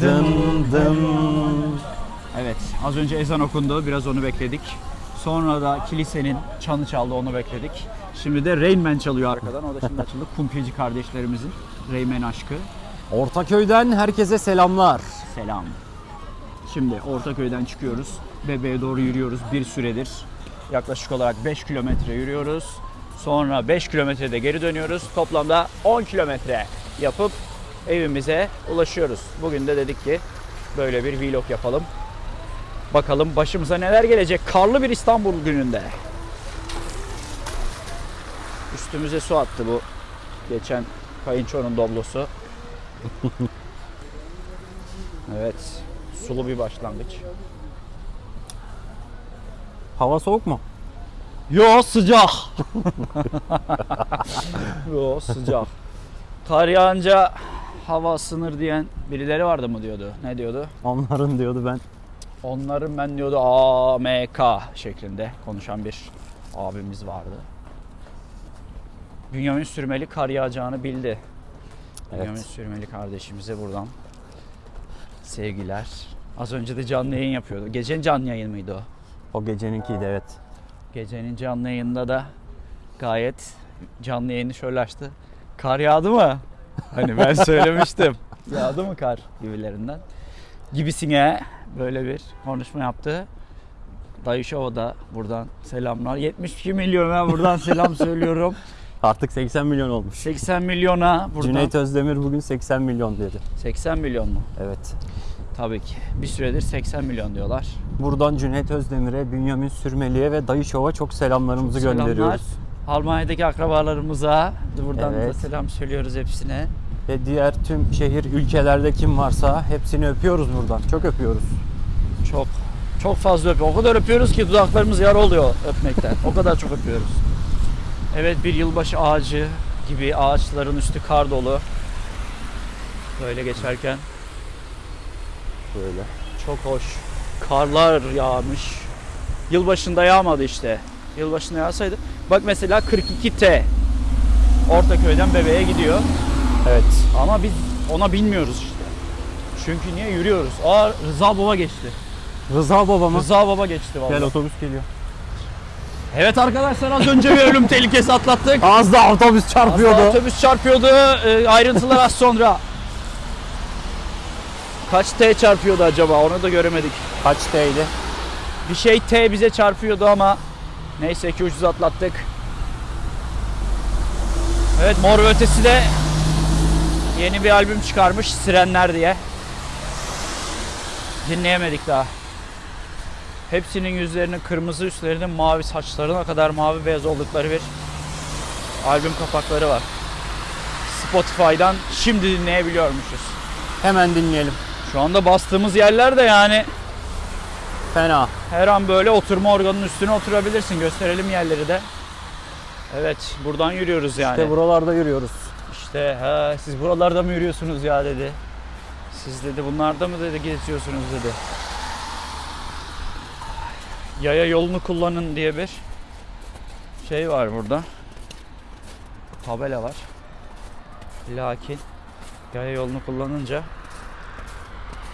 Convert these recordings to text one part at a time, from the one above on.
Dın dın. Evet, az önce ezan okundu, biraz onu bekledik. Sonra da kilisenin çanı çaldı, onu bekledik. Şimdi de Rain Man çalıyor arkadan, o da şimdi açıldı. Kumpilci kardeşlerimizin Rain Man aşkı. Ortaköy'den herkese selamlar. Selam. Şimdi Ortaköy'den çıkıyoruz. Bebeğe doğru yürüyoruz bir süredir. Yaklaşık olarak 5 kilometre yürüyoruz. Sonra 5 kilometrede geri dönüyoruz. Toplamda 10 kilometre yapıp evimize ulaşıyoruz. Bugün de dedik ki böyle bir vlog yapalım. Bakalım başımıza neler gelecek karlı bir İstanbul gününde. Üstümüze su attı bu geçen kayınçonun doblosu. Evet, sulu bir başlangıç. Hava soğuk mu? Yo sıcak. Yo sıcak. Kar yağınca hava ısınır diyen birileri vardı mı diyordu. Ne diyordu? Onların diyordu ben. Onların ben diyordu AMK şeklinde konuşan bir abimiz vardı. Bünyamin Sürmeli kar yağacağını bildi. Bünyamin Evet. Sürmeli kardeşimize buradan sevgiler. Az önce de canlı yayın yapıyordu. Gecenin canlı yayın mıydı o? O geceninkiydi evet. Gecenin canlı yayında da gayet canlı yayını şöyle açtı. Kar yağdı mı? Hani ben söylemiştim. yağdı mı kar gibilerinden. Gibisine böyle bir konuşma yaptı. Dayı Şov'a da buradan selamlar. 72 milyona buradan selam söylüyorum. Artık 80 milyon olmuş. 80 milyona buradan. Cüneyt Özdemir bugün 80 milyon dedi. 80 milyon mu? Evet. Tabii ki. Bir süredir 80 milyon diyorlar. Buradan Cüneyt Özdemir'e, Bünyamin Sürmeli'ye ve Dayı Şov'a çok selamlarımızı Selamlar. gönderiyoruz. Almanya'daki akrabalarımıza buradan da Evet. selam söylüyoruz hepsine. Ve diğer tüm şehir ülkelerde kim varsa hepsini öpüyoruz buradan. Çok öpüyoruz. Çok çok fazla öpüyor. O kadar öpüyoruz ki dudaklarımız yara oluyor öpmekten. O kadar çok öpüyoruz. Evet bir yılbaşı ağacı gibi ağaçların üstü kar dolu. Böyle geçerken Böyle. çok hoş. Karlar yağmış. Yılbaşında yağmadı işte. Yılbaşında yağsaydı. Bak mesela 42T Ortaköy'den bebeğe gidiyor. Evet. Ama biz ona bilmiyoruz işte. Çünkü niye yürüyoruz? Aa Rıza Baba geçti. Rıza babama. Rıza Baba geçti vallahi. Gel otobüs geliyor. Evet arkadaşlar az önce bir ölüm tehlikesi atlattık. Az da otobüs Az çarpıyordu. daha otobüs çarpıyordu. Ee, ayrıntılar az sonra. Kaç T çarpıyordu acaba? Onu da göremedik. Kaç T'ydi? Bir şey T bize çarpıyordu ama neyse ki ucuz atlattık. Evet Mor ve Ötesi de yeni bir albüm çıkarmış Sirenler diye. Dinleyemedik daha. Hepsinin yüzlerinin kırmızı üstlerinin mavi saçlarına kadar mavi beyaz oldukları bir albüm kapakları var. Spotify'dan şimdi dinleyebiliyormuşuz. Hemen dinleyelim. Şu anda bastığımız yerler de yani Fena. her an böyle oturma organının üstüne oturabilirsin. Gösterelim yerleri de. Evet, buradan yürüyoruz yani. İşte buralarda yürüyoruz. İşte ha, siz buralarda mı yürüyorsunuz ya dedi. Siz dedi bunlarda mı dedi geziyorsunuz dedi. Yaya yolunu kullanın diye bir şey var burada. Tabela var. Lakin yaya yolunu kullanınca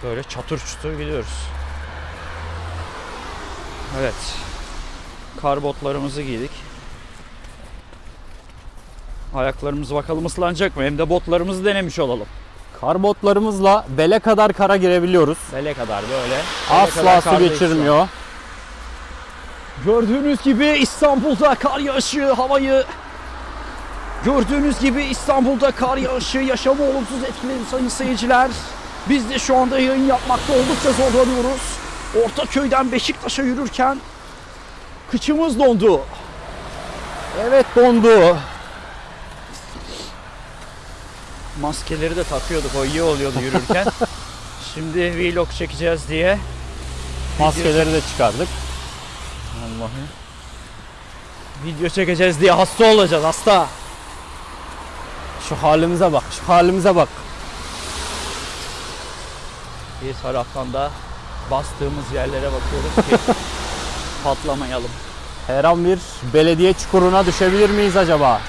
böyle çatır çutur gidiyoruz. Evet. Kar botlarımızı giydik. Ayaklarımız bakalım ıslanacak mı? Hem de botlarımızı denemiş olalım. Kar botlarımızla bele kadar kara girebiliyoruz. Bele kadar böyle. Bele Asla kadar su geçirmiyor. Gördüğünüz gibi İstanbul'da kar yağışı havayı Gördüğünüz gibi İstanbul'da kar yağışı yaşamı olumsuz etkiledi sayın seyirciler. Biz de şu anda yayın yapmakta oldukça zorlanıyoruz. Ortaköy'den Beşiktaş'a yürürken kıçımız dondu. Evet dondu. Maskeleri de takıyorduk o iyi oluyordu yürürken. Şimdi vlog çekeceğiz diye. Maskeleri de çıkardık. Allah'ım. Video çekeceğiz diye hasta olacağız hasta. Şu halimize bak, şu halimize bak. Bir taraftan da bastığımız yerlere bakıyoruz ki patlamayalım. Her an bir belediye çukuruna düşebilir miyiz acaba?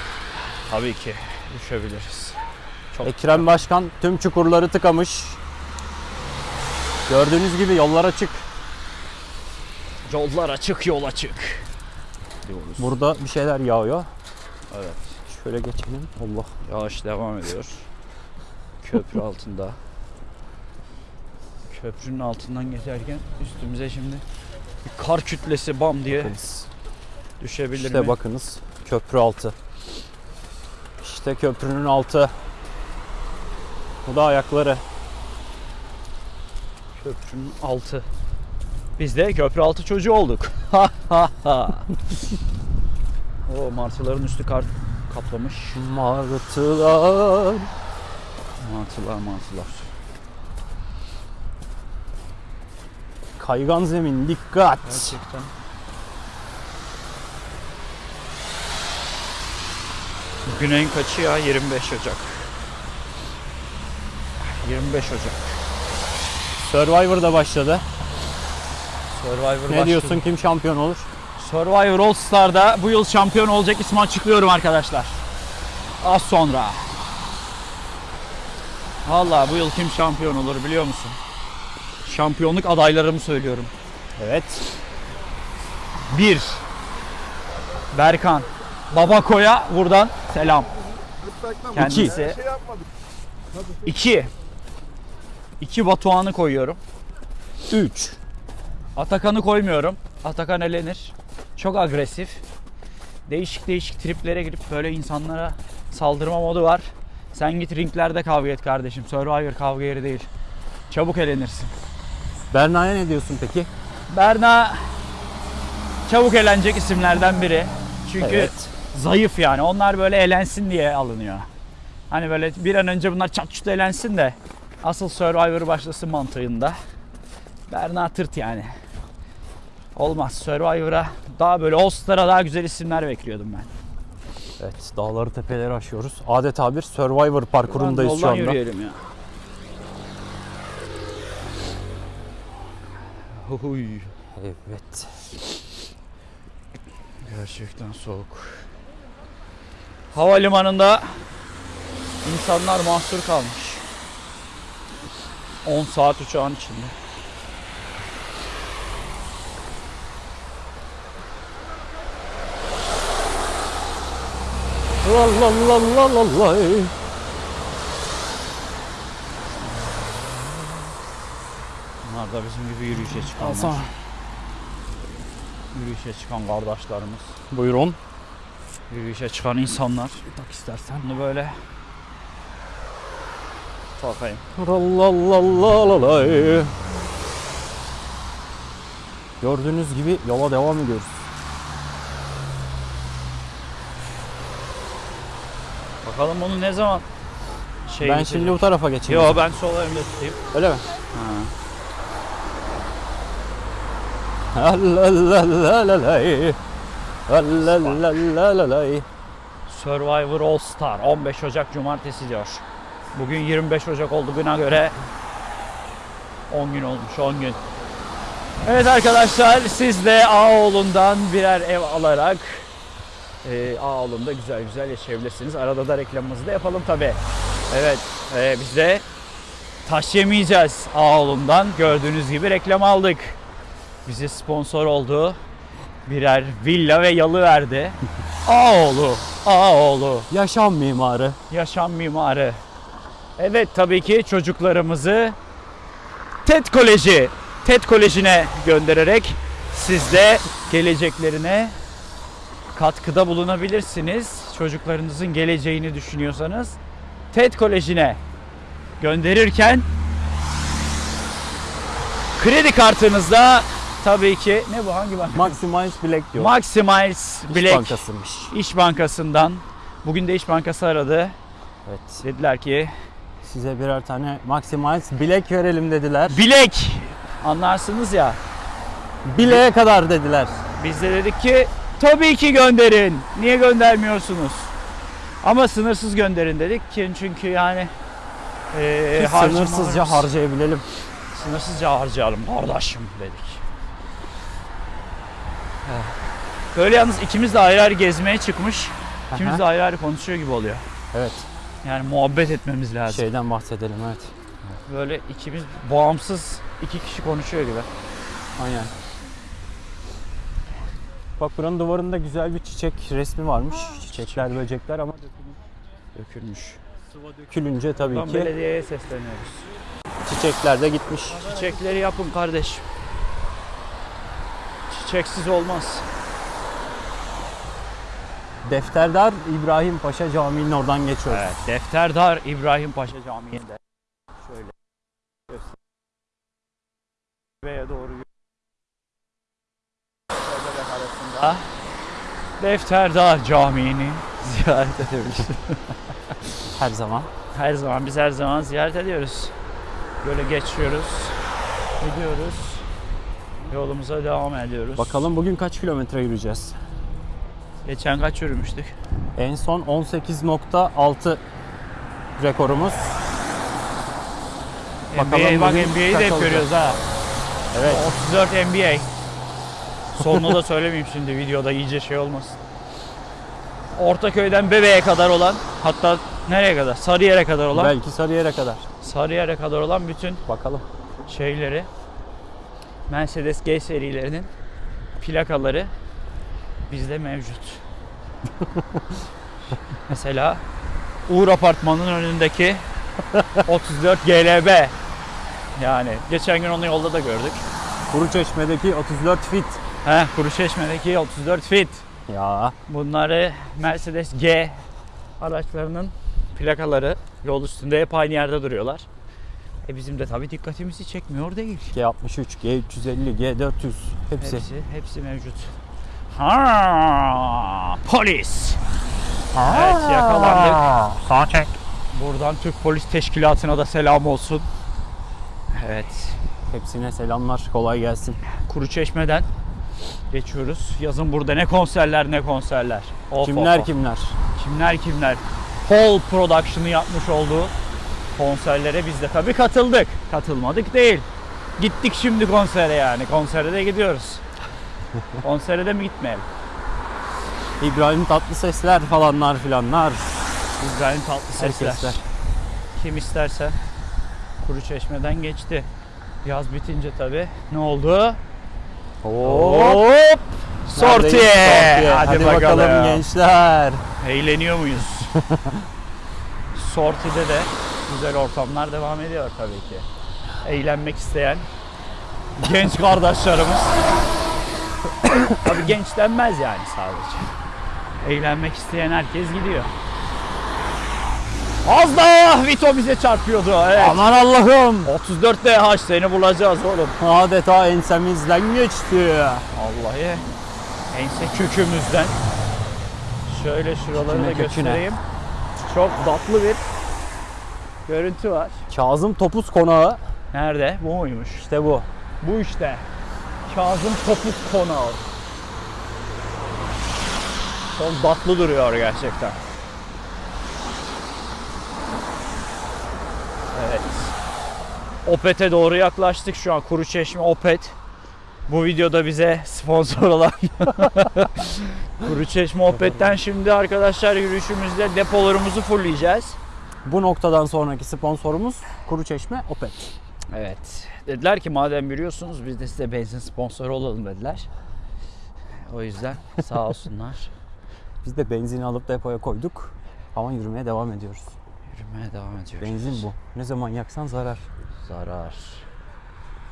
Tabii ki düşebiliriz. Çok Ekrem Başkan tüm çukurları tıkamış. Gördüğünüz gibi yollar açık. Yollar açık, yol açık. Diyoruz. Burada bir şeyler yağıyor. Evet. Şöyle geçelim. Allah. Yağış devam ediyor. Köprü altında. Köprünün altından geçerken üstümüze şimdi bir kar kütlesi bam diye Bakınız. düşebilir İşte mi? bakınız. Köprü altı. İşte köprünün altı. Bu da ayakları. Köprünün altı. Biz de köprü altı çocuğu olduk. Ha ha ha. O martıların üstü kar kaplamış. Martılar. Martılar martılar. Kaygan zemin dikkat. Gerçekten. Bugün ayın kaçı ya? 25 Ocak. 25 Ocak. Survivor da başladı. Survivor Ne diyorsun kim şampiyon olur? Survivor All Star'da bu yıl şampiyon olacak ismi açıklıyorum arkadaşlar. Az sonra. Vallahi bu yıl kim şampiyon olur biliyor musun? Şampiyonluk adaylarımı söylüyorum. Evet. 1. Berkan. Babako'ya buradan selam. Kendisi. 2. 2 Batuhan'ı koyuyorum. 3. Atakan'ı koymuyorum. Atakan elenir. Çok agresif. Değişik değişik triplere girip böyle insanlara saldırma modu var. Sen git ringlerde kavga et kardeşim. Survivor kavga yeri değil. Çabuk elenirsin. Berna'ya ne diyorsun peki? Berna çabuk elenecek isimlerden biri. Çünkü Evet. zayıf yani. Onlar böyle elensin diye alınıyor. Hani böyle bir an önce bunlar çat çut elensin de asıl Survivor başlasın mantığında. Berna tırt yani. Olmaz. Survivor'a daha böyle All Star'a daha güzel isimler bekliyordum ben. Evet. Dağları tepeleri aşıyoruz. Adeta bir Survivor parkurundayız şu Yoldan anda. yürüyelim ya. Huy. Evet. Gerçekten soğuk. Havalimanında insanlar mahsur kalmış. 10 saat uçağın içinde. La la la la la la. Bunlar da bizim gibi yürüyüşe çıkanlar. Alsana. Yürüyüşe çıkan kardeşlerimiz. Buyurun. Yürüyüşe çıkan insanlar. Bak istersen. Bunu böyle takayım. La la la la la la. Gördüğünüz gibi yola devam ediyoruz. Bakalım bunu ne zaman şey ben şimdi bu tarafa geçeyim. Yo ben sol elimde tutayım. Öyle mi? Ha. La la la la la. La la la la la la. Survivor All Star 15 Ocak Cumartesi diyor. Bugün 25 Ocak olduğuna göre 10 gün olmuş 10 gün. Evet arkadaşlar siz de Ağoğlu'ndan birer ev alarak e, Ağoğlu'nda güzel güzel yaşayabilirsiniz. Arada da reklamımızı da yapalım tabi. Evet e, biz de taş yemeyeceğiz Ağoğlu'ndan. Gördüğünüz gibi reklam aldık. Bize sponsor oldu. Birer villa ve yalı verdi. Ağoğlu, Ağoğlu, Yaşam mimarı. yaşam mimarı. Evet tabii ki çocuklarımızı TED Koleji, TED Koleji'ne göndererek siz de geleceklerine katkıda bulunabilirsiniz. Çocuklarınızın geleceğini düşünüyorsanız TED Koleji'ne gönderirken kredi kartınızda tabii ki ne bu hangi banka? Maximize Black diyor. Maximize İş Black Bankası'ymış. İş Bankası'ndan. Bugün de İş Bankası aradı. Evet. Dediler ki Size birer tane Maximize Black verelim dediler. bilek anlarsınız ya. Bileğe kadar dediler. Biz de dedik ki tabii ki gönderin. Niye göndermiyorsunuz? Ama sınırsız gönderin dedik ki çünkü yani harcamalarımız- sınırsızca harcayabilelim. sınırsızca harcayalım kardeşim dedik. Böyle yalnız ikimiz de ayrı ayrı gezmeye çıkmış. İkimiz Aha. de ayrı ayrı konuşuyor gibi oluyor. Evet. Yani muhabbet etmemiz lazım. Şeyden bahsedelim evet. böyle ikimiz bağımsız iki kişi konuşuyor gibi. Aynen. Bak buranın duvarında güzel bir çiçek resmi varmış. Çiçekler, böcekler ama Dökülmüş. sıva dökülünce tabii Tam ki belediyeye sesleniyoruz. çiçekler de gitmiş. Çiçekleri yapın kardeşim. Çiçeksiz olmaz. Defterdar İbrahim Paşa Camii'nin oradan geçiyoruz. Evet. Defterdar İbrahim Paşa Camii'nde. Şöyle göster. Veya doğru arasında Defterdar Camii'ni ziyaret edebiliriz. Her zaman. her zaman biz her zaman ziyaret ediyoruz. Böyle geçiyoruz, gidiyoruz. Yolumuza devam ediyoruz. Bakalım bugün kaç kilometre yürüyeceğiz? Geçen kaç yürümüştük? En son 18.6 rekorumuz. Bakalım NBA, bak bugün NBA'yi de hep görüyoruz ha. Evet. 34 NBA. Sonunu da söylemeyeyim şimdi videoda iyice şey olmasın. Ortaköy'den Bebe'ye kadar olan hatta nereye kadar? Sarıyer'e kadar olan Belki Sarıyer'e kadar. Sarıyer'e kadar olan bütün Bakalım. şeyleri Mercedes G serilerinin plakaları bizde mevcut. Mesela Uğur Apartmanı'nın önündeki 34 GLB. Yani geçen gün onu yolda da gördük. Kuruçeşme'deki 34 fit. Heh, Kuruçeşme'deki 34 fit. Ya Bunları Mercedes G araçlarının plakaları yol üstünde hep aynı yerde duruyorlar. E bizim de tabii dikkatimizi çekmiyor değil. G63, G350, G400 hepsi. Hepsi, hepsi mevcut. Ha, polis. Evet yakalandık. Sağ çek. Buradan Türk Polis Teşkilatı'na da selam olsun. Evet. Hepsine selamlar. Kolay gelsin. Kuruçeşme'den geçiyoruz. Yazın burada ne konserler ne konserler. Of, kimler of, of. kimler? Kimler kimler. Paul Production'ı yapmış olduğu konserlere biz de tabii katıldık. Katılmadık değil. Gittik şimdi konsere yani. Konsere de gidiyoruz. konsere de mi gitmeyelim? İbrahim Tatlısesler falanlar filanlar. İbrahim Tatlısesler. Herkesler. Kim isterse Kuru Çeşme'den geçti. Yaz bitince tabii ne oldu? Hop. Hop! Sorti! Neredeyiz? Hadi, Hadi, bakalım. bakalım gençler. Eğleniyor muyuz? Sorti'de de güzel ortamlar devam ediyor tabii ki. Eğlenmek isteyen genç kardeşlerimiz. tabii genç denmez yani sadece. Eğlenmek isteyen herkes gidiyor. Az daha Vito bize çarpıyordu. Evet. Aman Allah'ım. 34 DH seni bulacağız oğlum. Adeta ensemizden geçti. Vallahi ense kökümüzden. Şöyle şuraları da göstereyim. Çok tatlı bir görüntü var. Kazım Topuz Konağı. Nerede? Bu muymuş? İşte bu. Bu işte. Kazım Topuz Konağı. Çok tatlı duruyor gerçekten. Evet. Opet'e doğru yaklaştık şu an. Kuruçeşme Opet. Bu videoda bize sponsor olan Kuruçeşme Opet'ten şimdi arkadaşlar yürüyüşümüzde depolarımızı fullleyeceğiz. Bu noktadan sonraki sponsorumuz Kuruçeşme Opet. Evet. Dediler ki madem yürüyorsunuz biz de size benzin sponsoru olalım dediler. O yüzden sağ olsunlar. Biz de benzin alıp depoya koyduk. Ama yürümeye devam ediyoruz. Yürümeye devam ediyoruz. Benzin bu. Ne zaman yaksan zarar. Zarar.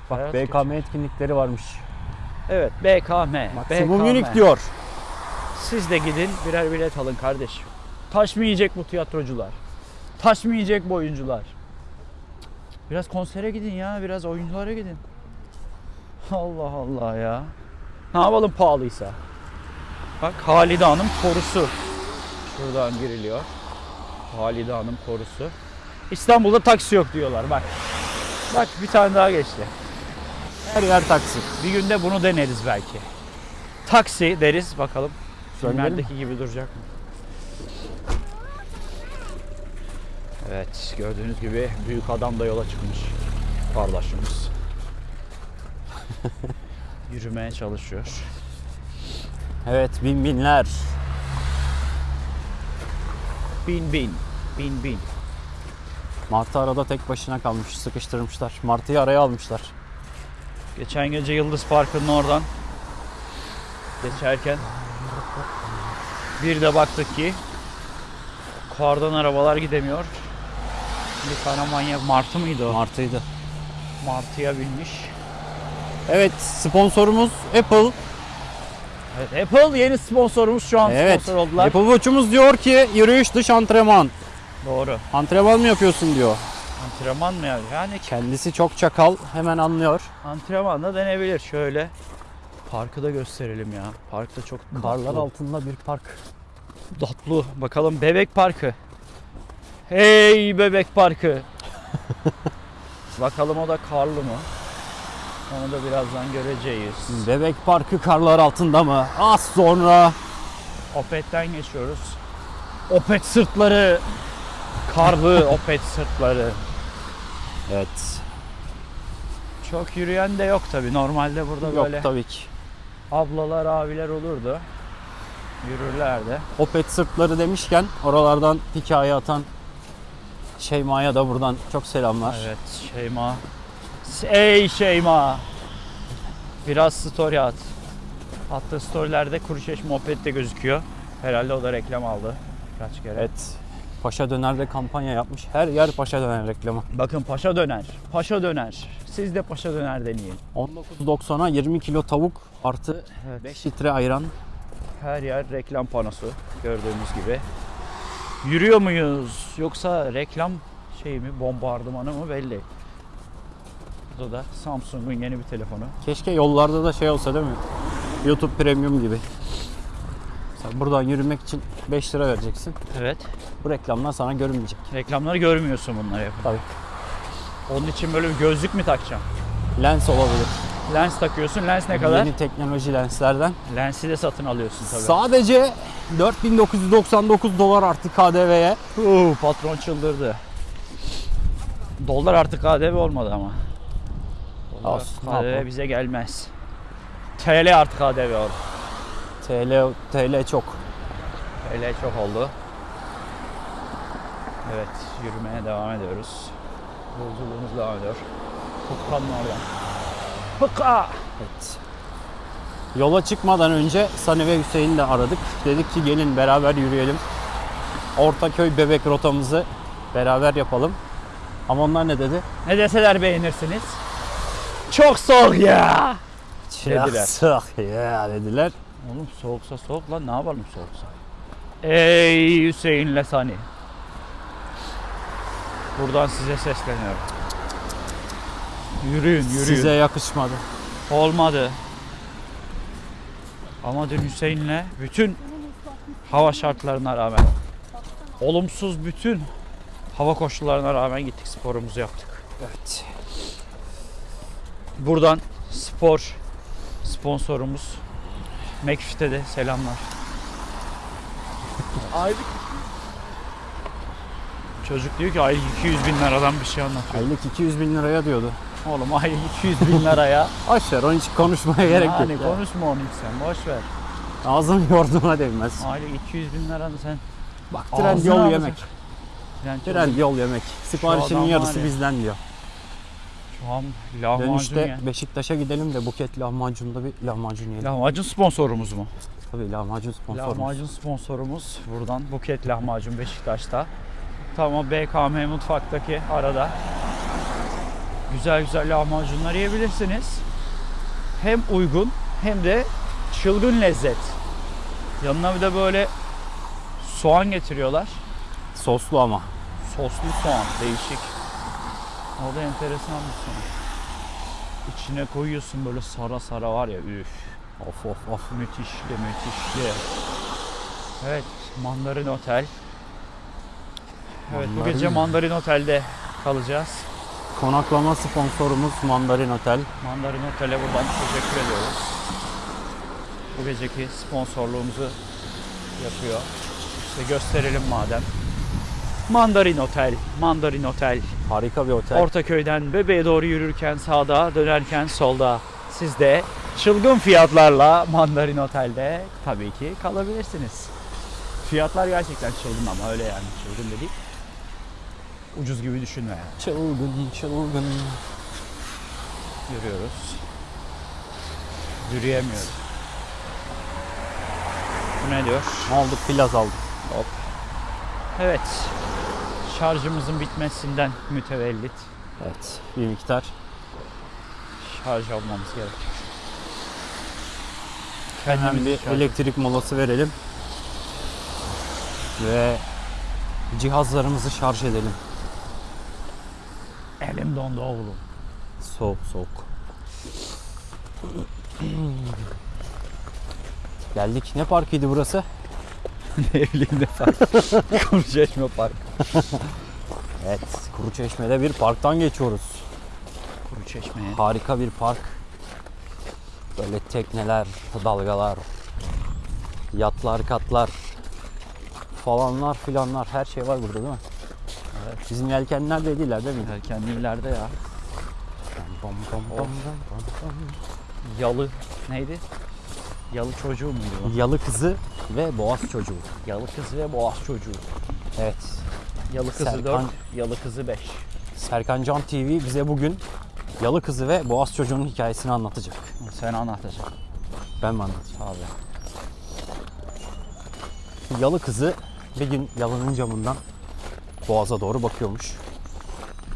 Bak Hayat BKM etkinlikleri varmış. Evet BKM. Maksimum BKM. Unique diyor. Siz de gidin birer bilet alın kardeşim. Taş mı yiyecek bu tiyatrocular? Taş mı yiyecek bu oyuncular? Biraz konsere gidin ya, biraz oyunculara gidin. Allah Allah ya. Ne yapalım pahalıysa? Bak Halide Hanım korusu. Şuradan giriliyor. Halide Hanım korusu. İstanbul'da taksi yok diyorlar bak. Bak bir tane daha geçti. Her yer taksi. Bir günde bunu deneriz belki. Taksi deriz bakalım. Filmlerdeki gibi duracak mı? Evet gördüğünüz gibi büyük adam da yola çıkmış. Kardeşimiz. Yürümeye çalışıyor. Evet bin binler. Bin bin. Bin bin. Martı arada tek başına kalmış. Sıkıştırmışlar. Martı'yı araya almışlar. Geçen gece Yıldız Parkı'nın oradan geçerken bir de baktık ki kardan arabalar gidemiyor. Bir tane manyak Martı mıydı o? Martı'ydı. Martı'ya binmiş. Evet sponsorumuz Apple. Evet, Apple yeni sponsorumuz şu an Evet. sponsor oldular. Apple Watch'umuz diyor ki yürüyüş dış antrenman. Doğru. Antrenman mı yapıyorsun diyor. Antrenman mı yani? Yani Kendisi çok çakal hemen anlıyor. antrenman da denebilir. Şöyle parkı da gösterelim ya. Parkta çok Karlar altında bir park. Tatlı. Bakalım bebek parkı. Hey bebek parkı. Bakalım o da karlı mı? Onu da birazdan göreceğiz. Bebek parkı karlar altında mı? Az sonra. Opet'ten geçiyoruz. Opet sırtları. Karlı Opet sırtları. Evet. Çok yürüyen de yok tabi. Normalde burada Yok böyle tabii ki. ablalar, abiler olurdu. Yürürlerdi. Opet sırtları demişken oralardan hikaye atan Şeyma'ya da buradan çok selamlar. Evet Şeyma. Ey Şeyma. Biraz story at. Attığı storylerde Kuruçeşme Opet de gözüküyor. Herhalde o da reklam aldı. Kaç kere. Evet. Paşa Döner'de kampanya yapmış. Her yer Paşa Döner reklamı. Bakın paşa döner. Paşa döner. Siz de paşa döner deneyin. 19.90'a 20 kilo tavuk artı Evet. 5 litre ayran. Her yer reklam panosu gördüğümüz gibi. Yürüyor muyuz yoksa reklam şey mi bombardımanı mı belli. Burada da Samsung'un yeni bir telefonu. Keşke yollarda da şey olsa değil mi? YouTube Premium gibi. Mesela buradan yürümek için 5 lira vereceksin. Evet. Bu reklamlar sana görünmeyecek. Reklamları görmüyorsun bunları yapıp. Tabii. Onun için böyle bir gözlük mü takacaksın? Lens olabilir. Lens takıyorsun. Lens ne kadar? Yeni teknoloji lenslerden. Lensi de satın alıyorsun tabii. Sadece 4999 dolar artı KDV'ye. Patron çıldırdı. Dolar artık KDV olmadı ama. Dolar Olsun, ne KDV bize gelmez. TL artık KDV oldu. TL TL çok. TL çok oldu. Evet, yürümeye devam ediyoruz. Yolculuğumuz devam ediyor. Hukkanın oradan. Hukka! Evet. Yola çıkmadan önce Sani ve Hüseyin'i de aradık. Dedik ki gelin beraber yürüyelim. Ortaköy bebek rotamızı beraber yapalım. Ama onlar ne dedi? Ne deseler beğenirsiniz. Çok soğuk ya. Dediler. Sık ya dediler. Oğlum soğuksa soğuk lan ne yapalım soğuksa. Ey Hüseyin Lesani. Buradan size sesleniyorum. Yürüyün yürüyün. Size yakışmadı. Olmadı. Ama dün Hüseyin'le bütün hava şartlarına rağmen olumsuz bütün hava koşullarına rağmen gittik sporumuzu yaptık. Evet. Buradan spor sponsorumuz McFit'e de selamlar. Aylık Çocuk diyor ki aylık 200 bin liradan bir şey anlatıyor. Aylık 200 bin liraya diyordu. Oğlum aylık 200 bin liraya. Aşağı onun için konuşmaya gerek yok. yani ya. konuşma onu hiç sen boş ver. Ağzını yorduğuna değmez. Aylık 200 bin liranı sen Bak Ağzına yol alacak. yemek. yani Trend yol yemek. Siparişinin yarısı ya. bizden diyor. şu an lahmacun Dönüşte ya. Beşiktaş'a gidelim de Buket lahmacunda bir lahmacun yiyelim. Lahmacun sponsorumuz mu? Tabii lahmacun sponsorumuz. Lahmacun sponsorumuz buradan Buket Lahmacun Beşiktaş'ta. Tam o BKM mutfaktaki arada. Güzel güzel lahmacunlar yiyebilirsiniz. Hem uygun hem de çılgın lezzet. Yanına bir de böyle soğan getiriyorlar. Soslu ama. Soslu soğan değişik. O da enteresan bir soğan. İçine koyuyorsun böyle sara sara var ya üf. Of of of. Müthişli müthişli. Evet Mandarin Otel. Evet bu Mandarin gece mi? Mandarin Otel'de kalacağız. Konaklama sponsorumuz Mandarin Otel. Mandarin Otel'e buradan teşekkür ediyoruz. Bu geceki sponsorluğumuzu yapıyor. İşte gösterelim madem. Mandarin Otel, Mandarin Otel. Harika bir otel. Ortaköy'den Bebe'ye doğru yürürken sağda, dönerken solda. Siz de çılgın fiyatlarla Mandarin Otel'de tabii ki kalabilirsiniz. Fiyatlar gerçekten çılgın ama öyle yani çılgın değil. Ucuz gibi düşünme. Çılgın çılgın. Yürüyoruz. Yürüyemiyoruz. Bu ne diyor? Ne oldu? Plaz aldık. Hop. Evet. Şarjımızın bitmesinden mütevellit Evet. Bir miktar. şarj almamız gerekiyor. Hemen bir şarj- elektrik molası verelim. Ve cihazlarımızı şarj edelim. Elim dondu oğlum. Soğuk soğuk. Geldik. Ne parkıydı burası? ne bileyim ne fark. Kuruçeşme Park. Evet. Kuruçeşme'de bir parktan geçiyoruz. Kuruçeşme'ye. Harika bir park. Böyle tekneler, dalgalar, yatlar, katlar falanlar filanlar her şey var burada değil mi? Evet. Bizim yelkenler dediler değil mi? Erken ileride ya. Bam, bam, bam, bam, bam. Yalı neydi? Yalı çocuğu muydu o? Yalı kızı ve boğaz çocuğu. Yalı kızı ve boğaz çocuğu. Evet. Yalı kızı Serkan- 4, yalı kızı 5. Serkan Can TV bize bugün Yalı kızı ve boğaz çocuğunun hikayesini anlatacak. Sen anlatacaksın. Ben mi anlatayım? Abi. Yalı kızı bir gün yalının camından boğaza doğru bakıyormuş.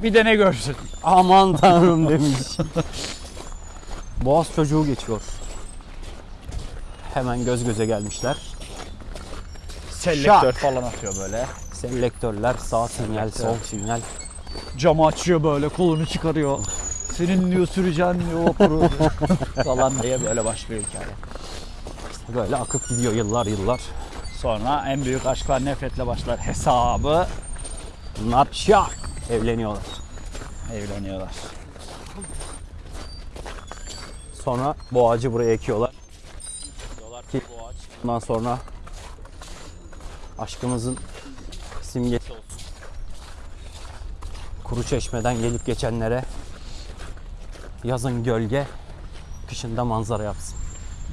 Bir de ne görsün? Aman tanrım demiş. Boğaz çocuğu geçiyor. Hemen göz göze gelmişler. Selektör Şak. falan atıyor böyle. Selektörler sağ sinyal, sol sinyal. Camı açıyor böyle kolunu çıkarıyor. Senin diyor süreceğin diyor vapuru falan diye böyle başlıyor hikaye. Böyle akıp gidiyor yıllar yıllar. Sonra en büyük aşklar nefretle başlar hesabı. Bunlar şak evleniyorlar. Evleniyorlar. Sonra bu ağacı buraya ekiyorlar. Diyorlar ki bu ağaç bundan sonra aşkımızın simgesi olsun. Kuru çeşmeden gelip geçenlere yazın gölge, kışında manzara yapsın.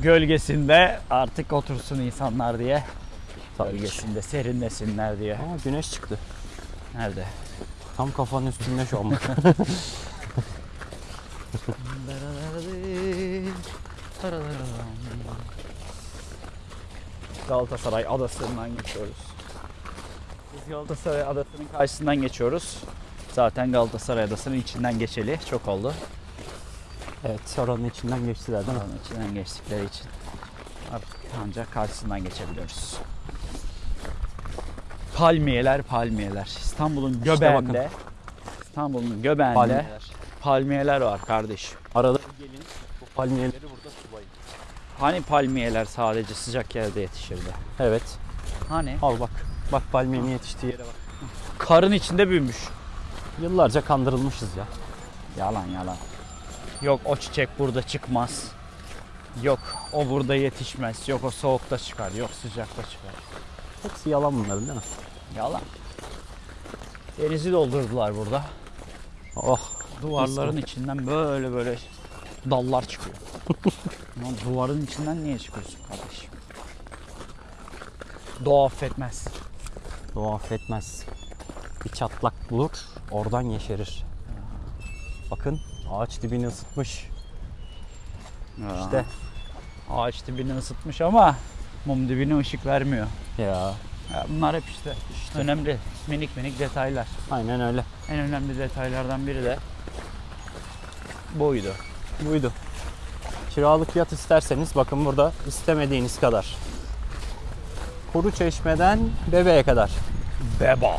Gölgesinde artık otursun insanlar diye. Tabii. Gölgesinde serinlesinler diye. Aa, güneş çıktı. Nerede? Tam kafanın üstünde şu an. bak. Galatasaray Adası'ndan geçiyoruz. Biz Galatasaray Adası'nın karşısından geçiyoruz. Zaten Galatasaray Adası'nın içinden geçeli çok oldu. evet, oranın içinden geçtiler değil mi? Onun içinden geçtikleri için artık ancak karşısından geçebiliyoruz. Palmiyeler, palmiyeler. İstanbul'un göbeğinde, İstanbul'un göbeğinde Palmiyeler. palmiyeler var kardeş. Arada gelin bu palmiyeleri burada sulayın. Hani palmiyeler sadece sıcak yerde yetişirdi? Evet, Hani? al bak. Bak palmiyenin yetiştiği yere bak. Karın içinde büyümüş. Yıllarca kandırılmışız ya. Yalan yalan. Yok o çiçek burada çıkmaz. Yok o burada yetişmez. Yok o soğukta çıkar. Yok sıcakta çıkar. Hepsi yalan bunların değil mi? Yalan. Denizi doldurdular burada. Oh, Duvarların içinden böyle böyle dallar çıkıyor. Ama duvarın içinden niye çıkıyorsun kardeşim? Doğa affetmez. doğa affetmez. Bir çatlak bulur, oradan yeşerir. Bakın ağaç dibini ısıtmış. İşte Ağaç dibini ısıtmış ama mum dibine ışık vermiyor. ya Ya bunlar hep işte, önemli minik minik detaylar. aynen öyle. En önemli detaylardan biri de buydu. Buydu. Kiralık yat isterseniz bakın burada istemediğiniz kadar. Kuru çeşmeden bebeğe kadar. Beba.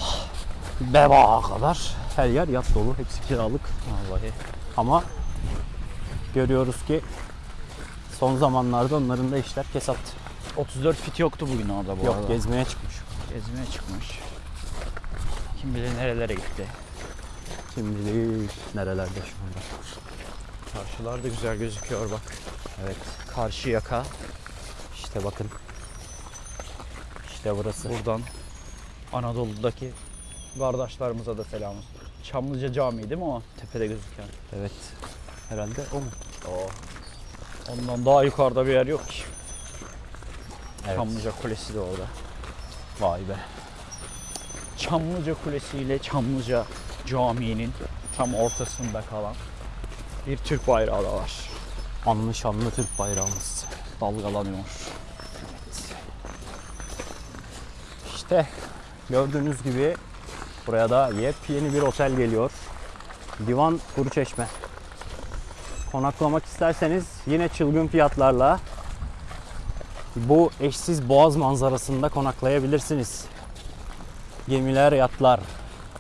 Bebağa kadar her yer yat dolu. Hepsi kiralık. Vallahi. Ama görüyoruz ki son zamanlarda onların da işler kesat. 34 fit yoktu bugün orada bu Yok arada. gezmeye çıkmış. Gezmeye çıkmış. Kim bilir nerelere gitti. Şimdi değil, nerelerde şu anda. Karşılar da güzel gözüküyor bak. Evet Karşı yaka. işte bakın. İşte burası. Buradan Anadolu'daki kardeşlerimize de selam olsun. Çamlıca Camii değil mi o? Tepede gözüken. Evet. Herhalde o mu? O. Ondan daha yukarıda bir yer yok ki. Evet. Çamlıca Kulesi de orada. Vay be. Çamlıca Kulesi ile Çamlıca Camii'nin tam ortasında kalan bir Türk bayrağı da var. Anlı şanlı Türk bayrağımız. Dalgalanıyor. İşte gördüğünüz gibi buraya da yepyeni bir otel geliyor. Divan Kuruçeşme. Konaklamak isterseniz yine çılgın fiyatlarla bu eşsiz boğaz manzarasında konaklayabilirsiniz. Gemiler, yatlar.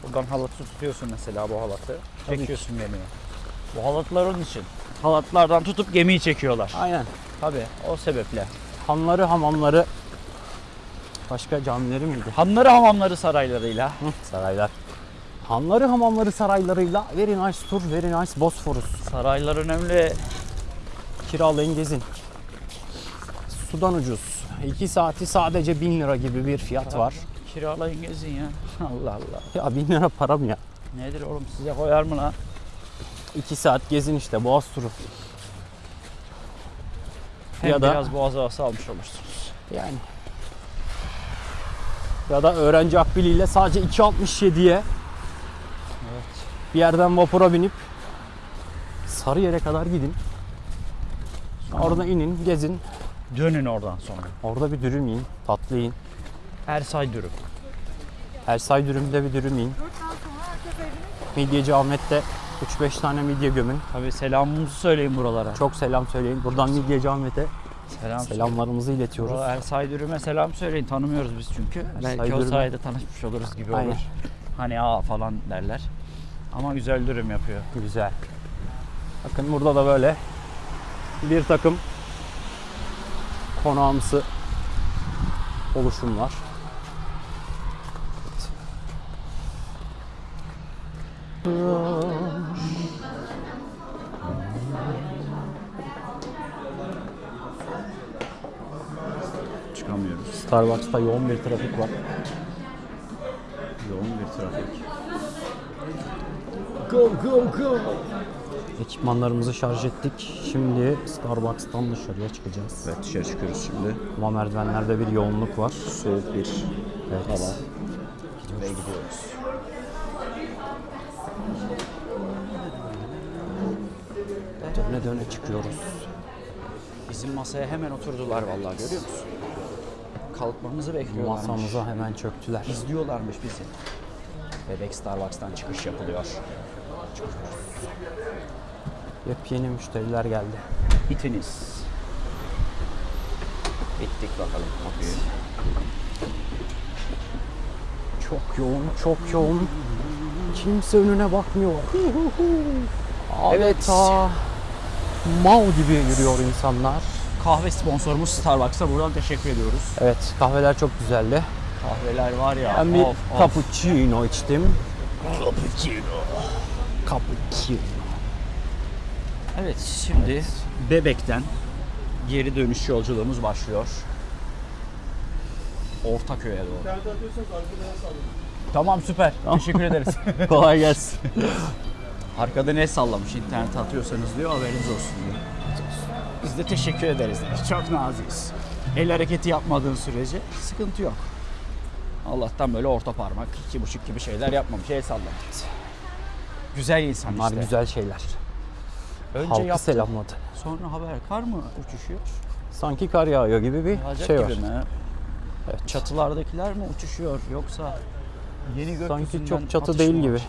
Buradan halatı tutuyorsun mesela bu halatı. Çekiyorsun gemiye. Bu halatlar onun için. Halatlardan tutup gemiyi çekiyorlar. Aynen. Tabii o sebeple. Hanları, hamamları, başka camileri miydi? Hanları hamamları saraylarıyla. Hı, saraylar. Hanları, hamamları, saraylarıyla very nice tour, very nice Bosphorus. Saraylar önemli. Kiralayın gezin. Sudan ucuz. 2 saati sadece 1000 lira gibi bir fiyat var. Kiralayın gezin ya. Allah Allah. Ya 1000 lira para mı ya? Nedir oğlum size koyar mı lan? 2 saat gezin işte Boğaz turu. Hem Ya da- biraz boğaz havası almış olursunuz. Yani. Ya da öğrenci akbiliyle sadece 2.67'ye Evet. bir yerden vapura binip Sarıyer'e kadar gidin. Orada inin, gezin. Dönün oradan sonra. Orada bir dürüm yiyin, tatlı yiyin. Ersay dürüm. Ersay dürümde bir dürüm yiyin. Midyeci Ahmet'te 3-5 tane midye gömün. Tabii selamımızı söyleyin buralara. Çok selam söyleyin. Buradan Midyeci Ahmet'e selam. selamlarımızı iletiyoruz. Buralara Ersay dürüme selam söyleyin. Tanımıyoruz biz çünkü. Belki o dürüme. sayede tanışmış oluruz gibi Aynen. olur. Hani aa falan derler. Ama güzel dürüm yapıyor. Güzel. Bakın burada da böyle bir takım konağımsı oluşumlar. Çıkamıyoruz. Starbucks'ta yoğun bir trafik var. Yoğun bir trafik. Go go go. Ekipmanlarımızı şarj ettik. Şimdi Starbucks'tan dışarıya çıkacağız. Evet dışarı çıkıyoruz şimdi. Ama merdivenlerde bir yoğunluk var. Soğuk bir Evet. hava. Ve gidiyoruz. Döne döne çıkıyoruz. Bizim masaya hemen oturdular vallahi görüyor musun? Kalkmamızı bekliyorlarmış. Masamıza hemen çöktüler. İzliyorlarmış bizi. Bebek Starbucks'tan çıkış yapılıyor. Yepyeni müşteriler geldi. İtiniz. Bittik bakalım kapıyı. Çok yoğun, çok yoğun. Kimse önüne bakmıyor. Evet. Adeta mal gibi yürüyor insanlar. Kahve sponsorumuz Starbucks'a buradan teşekkür ediyoruz. Evet, kahveler çok güzeldi. Kahveler var ya. Ben bir of, of. cappuccino içtim. Cappuccino. Cappuccino. Evet şimdi Bebek'ten geri dönüş yolculuğumuz başlıyor. Ortaköy'e doğru. Tamam süper. Teşekkür ederiz. Kolay gelsin. Arkada ne sallamış internete atıyorsanız diyor haberiniz olsun diyor. Biz de teşekkür ederiz. Çok nazikiz. El hareketi yapmadığın sürece sıkıntı yok. Allah'tan böyle orta parmak, iki buçuk gibi şeyler yapmamış. El sallamış. Güzel insan Bunlar işte. güzel şeyler. Önce Halkı yaptı, selamladı. sonra haber. Kar mı uçuşuyor? Sanki kar yağıyor gibi bir Yağacak şey var. gibi mi? Evet. Çatılardakiler mi uçuşuyor yoksa yeni gökyüzünden Sanki çok çatı değil gibi. var?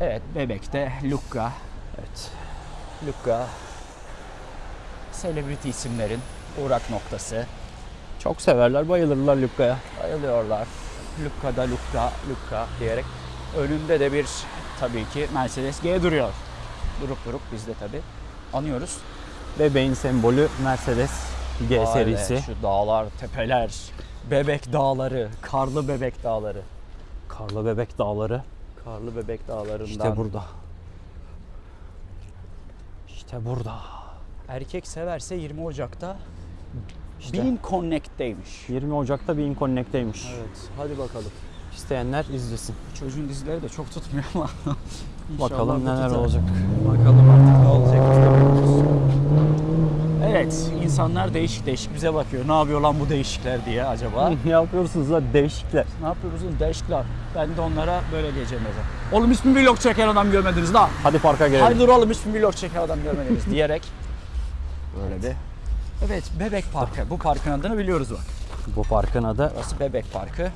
Evet, Bebek'te Lucca. Evet. Lucca. Celebrity isimlerin uğrak noktası. Çok severler, bayılırlar Lukka'ya. Bayılıyorlar. Lucca'da Lucca, Lucca diyerek. Önünde de bir tabii ki Mercedes G duruyor. Durup durup biz de tabii anıyoruz. Bebeğin sembolü Mercedes G Vay be, serisi. Şu dağlar, tepeler, bebek dağları, karlı bebek dağları. Karlı Bebek Dağları. Karlı bebek dağlarından. İşte burada. İşte burada. Erkek severse 20 Ocak'ta İşte. Bean Connect'teymiş. 20 Ocak'ta Bean Connect'teymiş. Evet, hadi bakalım. İsteyenler izlesin. Çocuğun dizileri de çok tutmuyor ama. Bakalım neler tutar. olacak. Bakalım artık ne olacak. de. Evet, insanlar değişik değişik bize bakıyor. Ne yapıyor lan bu değişikler diye acaba? ne yapıyorsunuz lan değişikler? ne yapıyoruz lan değişikler? Ben de onlara böyle diyeceğim mesela. Oğlum hiç mi vlog çeken adam görmediniz la? Hadi parka gelelim. Haydi oğlum hiç mi vlog çeken adam görmediniz diyerek. Böyle bir. Evet, Bebek Parkı. Bu parkın adını biliyoruz bak. Bu parkın adı Orası Bebek Parkı.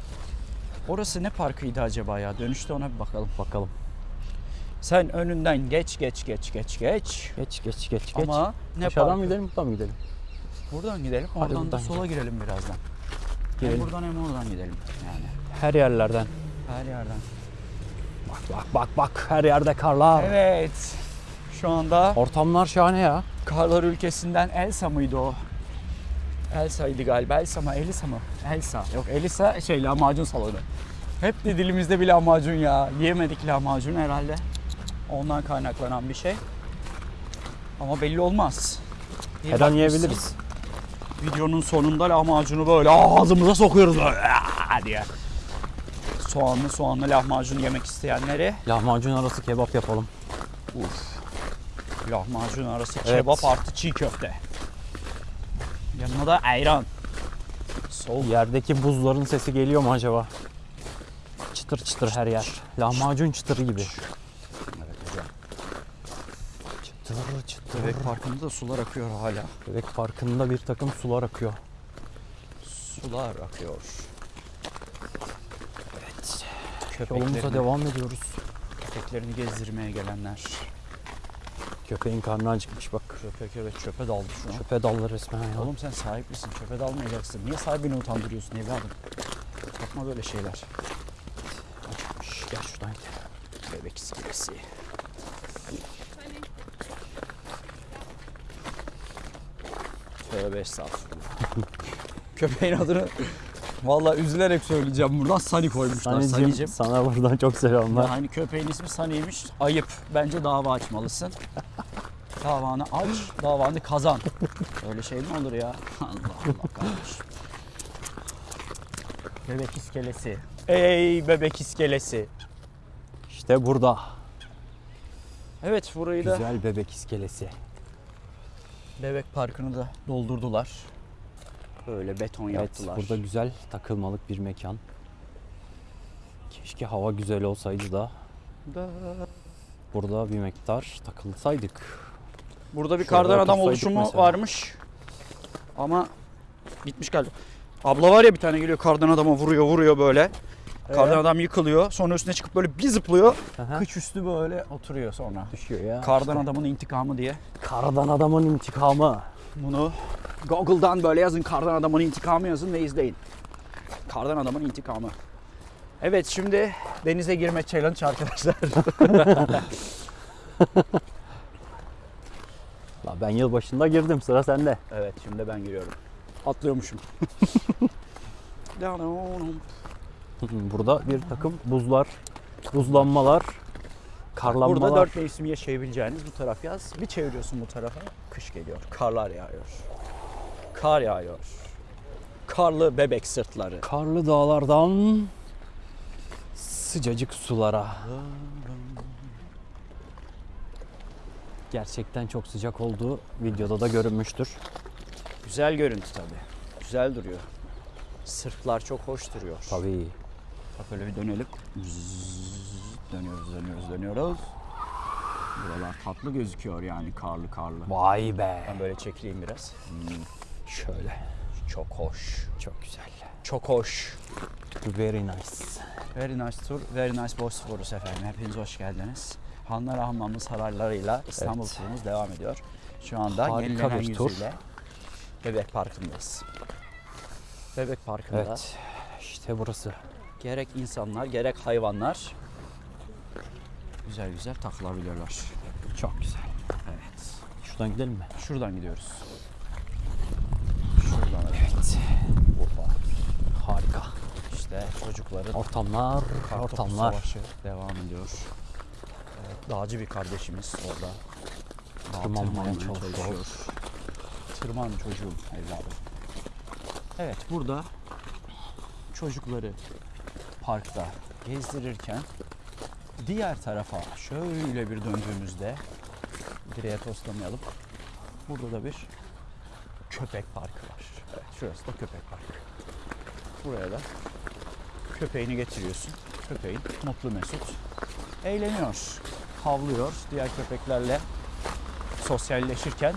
Orası ne parkıydı acaba ya? Dönüşte ona bir bakalım. bakalım. Sen önünden geç geç geç geç geç. Geç geç geç geç. Ama ne Aşağıdan parkı? mı gidelim buradan mı gidelim? Buradan gidelim. Oradan da buradan sola girelim birazdan. Hem Girelim. buradan hem oradan gidelim yani. Her yerlerden. Her yerden. Bak bak bak bak her yerde karlar. Evet. Şu anda Ortamlar şahane ya. Karlar ülkesinden Elsa mıydı o? Elsa'ydı galiba. Elsa mı? Elisa mı? Elsa. Yok Elisa şey lahmacun salonu. Hep de dilimizde bir lahmacun ya. Yiyemedik lahmacun herhalde. Ondan kaynaklanan bir şey. Ama belli olmaz. Bir Her an yiyebiliriz. Videonun sonunda lahmacunu böyle ağzımıza sokuyoruz böyle "Aa!" diye. Soğanlı soğanlı lahmacun yemek isteyenleri Lahmacun arası kebap yapalım. Lahmacun arası Evet. kebap artı çiğ köfte. Yanına da ayran. Soğuk. Yerdeki buzların sesi geliyor mu acaba? Çıtır çıtır her yer. Lahmacun çıtırı gibi. Evet hocam. Çıtır çıtır. Bebek parkında da sular akıyor hala. Bebek parkında bir takım sular akıyor. Sular akıyor. Evet. Yolumuza devam ediyoruz. köpeklerini gezdirmeye gelenler. Köpeğin karnı acıkmış bak. Köpek evet çöpe daldı şu an. Çöpe daldı resmen ya. Oğlum sen sahip misin? Çöpe dalmayacaksın. Niye sahibini utandırıyorsun evladım? Yapma böyle şeyler. Şş, Gel şuradan gidelim. Bebek iskelesi. Tövbe estağfurullah. Köpeğin adını vallahi üzülerek söyleyeceğim buradan Sani koymuşlar. Sanicim Sanicim. sana buradan çok selamlar. Ya hani köpeğin ismi Sani'ymiş. Ayıp. Bence dava açmalısın. Davanı aç, davanı kazan. Öyle şey mi olur ya? Allah Allah kardeşim. Bebek iskelesi. Ey bebek iskelesi. İşte burada. Evet burayı da Güzel bebek iskelesi. Bebek Parkı'nı da doldurdular. Böyle beton Evet yaptılar. burada güzel takılmalık bir mekan. Keşke hava güzel olsaydı da burada bir miktar takılsaydık. Burada bir Şöyle kardan adam oluşumu mesela. varmış. Ama bitmiş galiba. Abla var ya bir tane geliyor kardan adama vuruyor vuruyor böyle. Kardan Ee? adam yıkılıyor. Sonra üstüne çıkıp böyle bir zıplıyor. Aha. Kıç üstü böyle oturuyor sonra. Düşüyor ya. Kardan adamın intikamı diye. Kardan adamın intikamı. Bunu Google'dan böyle yazın kardan adamın intikamı yazın ve izleyin. Kardan adamın intikamı. Evet şimdi denize girme challenge arkadaşlar. La ben yılbaşında girdim sıra sende. evet şimdi ben giriyorum. Atlıyormuşum. Burada bir takım buzlar, buzlanmalar, karlanmalar. Burada dört mevsim yaşayabileceğiniz bu taraf yaz. Bir çeviriyorsun bu tarafa kış geliyor. Karlar yağıyor. Kar yağıyor. Karlı bebek sırtları. Karlı dağlardan sıcacık sulara. Gerçekten çok sıcak olduğu videoda da görünmüştür. Güzel görüntü tabii. Güzel duruyor. Sırtlar çok hoş duruyor. Tabii. Bak öyle bir dönelim. Zzzz, Dönüyoruz, dönüyoruz, dönüyoruz. Buralar tatlı gözüküyor yani karlı karlı. Vay be. Ben böyle çekileyim biraz. Şöyle. Çok hoş. Çok güzel. Çok hoş. Very nice. Very nice tour, very nice Bosphorus efendim. Hepiniz hoş geldiniz. Hanlar Hamamı saraylarıyla İstanbul Evet. turumuz devam ediyor. Şu anda Harika yenilenen bir tur. yüzüyle Bebek Parkı'ndayız. Bebek Parkı'nda Evet. İşte burası. gerek insanlar gerek hayvanlar güzel güzel takılabiliyorlar. Çok güzel. Evet. Şuradan gidelim mi? Şuradan gidiyoruz. Şuradan Evet. Urfa. Harika. İşte çocukların Ortamlar, ortamlar. Savaşı devam ediyor. Evet, dağcı bir kardeşimiz orada. Tırmanmaya tırmanmaya çalışıyor. Tırman çocuğum evladım. Evet burada çocukları parkta gezdirirken diğer tarafa şöyle bir döndüğümüzde direğe toslamayalım. Burada da bir köpek parkı var. Evet, şurası da köpek parkı. Buraya da köpeğini getiriyorsun. Köpeğin mutlu mesut eğleniyor, havlıyor. Diğer köpeklerle sosyalleşirken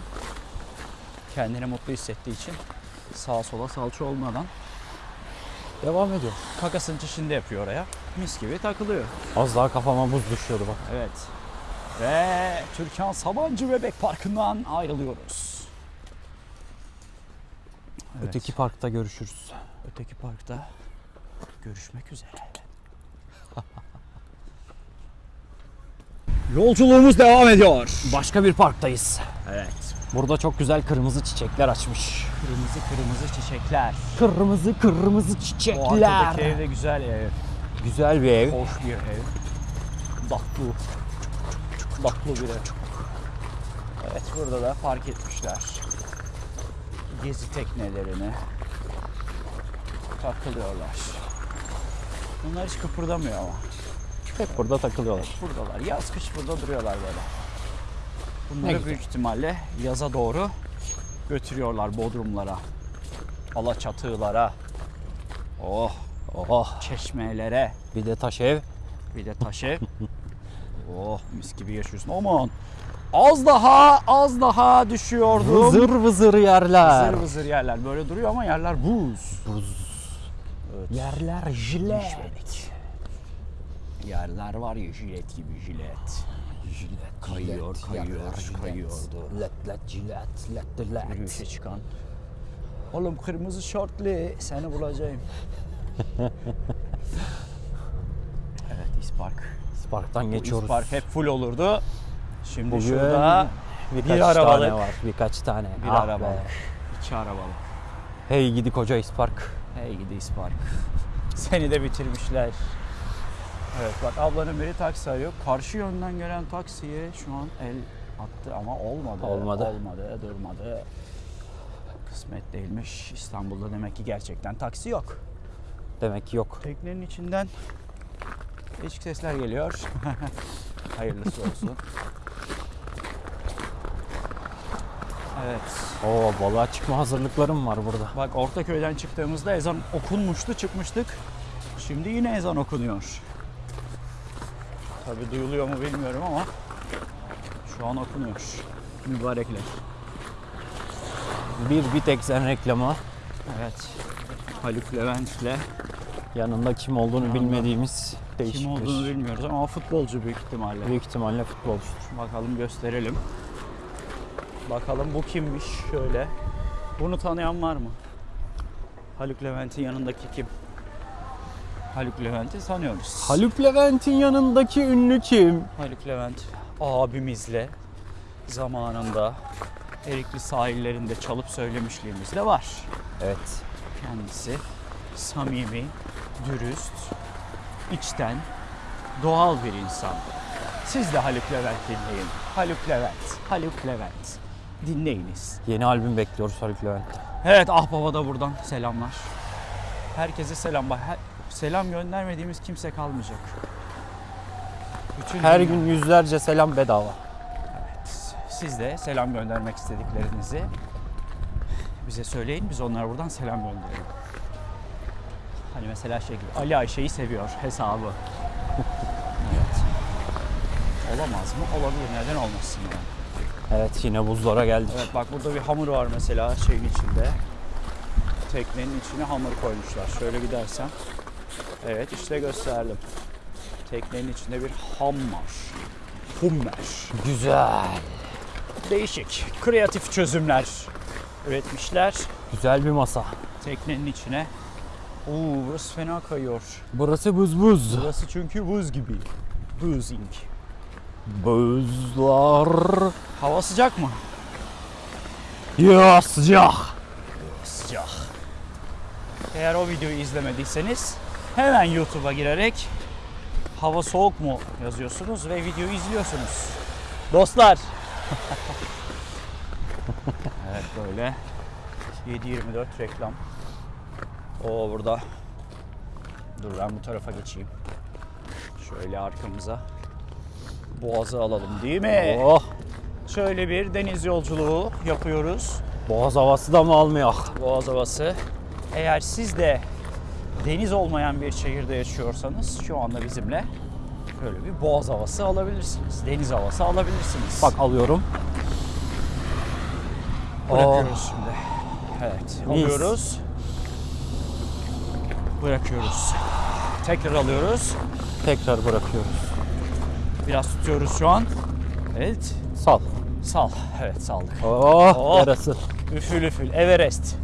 kendini mutlu hissettiği için sağa sola salça olmadan devam ediyor. Kakasını çişinde yapıyor oraya. Mis gibi takılıyor. Az daha kafama buz düşüyordu bak. Evet. Ve Türkan Sabancı Bebek Parkı'ndan ayrılıyoruz. Evet. Öteki parkta görüşürüz. Öteki parkta görüşmek üzere. Yolculuğumuz devam ediyor. Başka bir parktayız. Evet. Burada çok güzel kırmızı çiçekler açmış. Kırmızı kırmızı çiçekler. Kırmızı kırmızı O çiçekler. arkadaki ev de güzel ev. Güzel bir ev. Hoş bir ev. Daklı. Daklı bir ev. Evet burada da park etmişler. Gezi teknelerini takılıyorlar. Bunlar hiç kıpırdamıyor ama. Hep burada takılıyorlar. Buradalar. Yaz kış burada duruyorlar böyle. Ne Bunları güzel. büyük ihtimalle yaza doğru götürüyorlar Bodrumlara. Alaçatılara. Oh, Oh. çeşmelere. Bir de taş ev. Bir de taş ev. oh mis gibi yaşıyorsun. Aman. Az daha az daha düşüyordum. Vızır vızır yerler. vızır vızır yerler. Böyle duruyor ama yerler buz. Buz. Evet. Yerler jilet. Düşmedik. Yerler var ya jilet gibi jilet. Jilet. Kayıyor, jilet, kayıyor, yerler jilet. kayıyordu. Let let jilet. Let let. Yürüyüşe çıkan. Oğlum kırmızı şortlu seni bulacağım. Evet İspark. Parktan Bu geçiyoruz. İspark hep full olurdu. Şimdi Bugün şurada birkaç bir arabalık. tane var. Birkaç tane. bir Ah arabalı, be. iki arabalı. Hey gidi koca ispark. Hey gidi İspark. Seni de bitirmişler. Evet bak ablanın biri taksi arıyor. Karşı yönden gelen taksiye şu an el attı ama olmadı. Olmadı. Olmadı, durmadı. Kısmet değilmiş. İstanbul'da demek ki gerçekten taksi yok. Demek ki yok. Teknenin içinden değişik sesler geliyor. Hayırlısı olsun. Evet. Oo balığa çıkma hazırlıklarım var burada. Bak Ortaköy'den çıktığımızda ezan okunmuştu, çıkmıştık. Şimdi yine ezan okunuyor. Tabi duyuluyor mu bilmiyorum ama şu an okunuyor. Mübarekler. Bir bir tek sen reklamı. Evet. Haluk Levent'le Yanında kim olduğunu Yanında bilmediğimiz değişik kim olduğunu bilmiyoruz ama futbolcu büyük ihtimalle. Büyük ihtimalle futbolcudur. Bakalım gösterelim. Bakalım bu kimmiş şöyle. Bunu tanıyan var mı? Haluk Levent'in yanındaki kim? Haluk Levent'i tanıyoruz. Haluk Levent'in yanındaki ünlü kim? Haluk Levent abimizle zamanında Erikli sahillerinde çalıp söylemişliğimiz de var. Evet. Kendisi samimi, dürüst, içten, doğal bir insan. Siz de Haluk Levent dinleyin. Haluk Levent, Haluk Levent. Dinleyiniz. Yeni albüm bekliyoruz Haluk Levent'ten. Evet Ahbaba da buradan selamlar. Herkese selam. Her- selam göndermediğimiz kimse kalmayacak. Bütün Her dünya- gün yüzlerce selam bedava. Siz de selam göndermek istediklerinizi bize söyleyin. Biz onlara buradan selam gönderelim. Hani mesela şey gibi Ali Ayşe'yi seviyor hesabı. evet. Olamaz mı? Olabilir. Neden olmasın yani? Evet yine buzlara geldik. Evet bak burada bir hamur var mesela şeyin içinde. Teknenin içine hamur koymuşlar. Şöyle gidersem. Evet işte gösterdim. Teknenin içinde bir ham var. Hummer. Güzel. Değişik, kreatif çözümler üretmişler. Güzel bir masa. Teknenin içine. Oo, burası fena kayıyor. Burası buz buz. Burası çünkü buz gibi. Boozing. Buzlar. Hava sıcak mı? Ya sıcak. Sıcak. Eğer o videoyu izlemediyseniz hemen YouTube'a girerek hava soğuk mu yazıyorsunuz ve videoyu izliyorsunuz. Dostlar. evet böyle 7-24 reklam. O burada. Dur ben bu tarafa geçeyim. Şöyle arkamıza. Boğazı alalım değil mi? Oh. Şöyle bir deniz yolculuğu yapıyoruz. Boğaz havası da mı almıyor? Boğaz havası. Eğer siz de deniz olmayan bir şehirde yaşıyorsanız şu anda bizimle böyle bir boğaz havası alabilirsiniz. Deniz havası alabilirsiniz. Bak alıyorum. bırakıyoruz şimdi. Evet, Oh. Mis. Bırakıyoruz. Tekrar alıyoruz. Tekrar bırakıyoruz. Biraz tutuyoruz şu an. Evet. Sal. Sal. Evet saldık. Oh, Oh. yarası. Üfül üfül. Everest.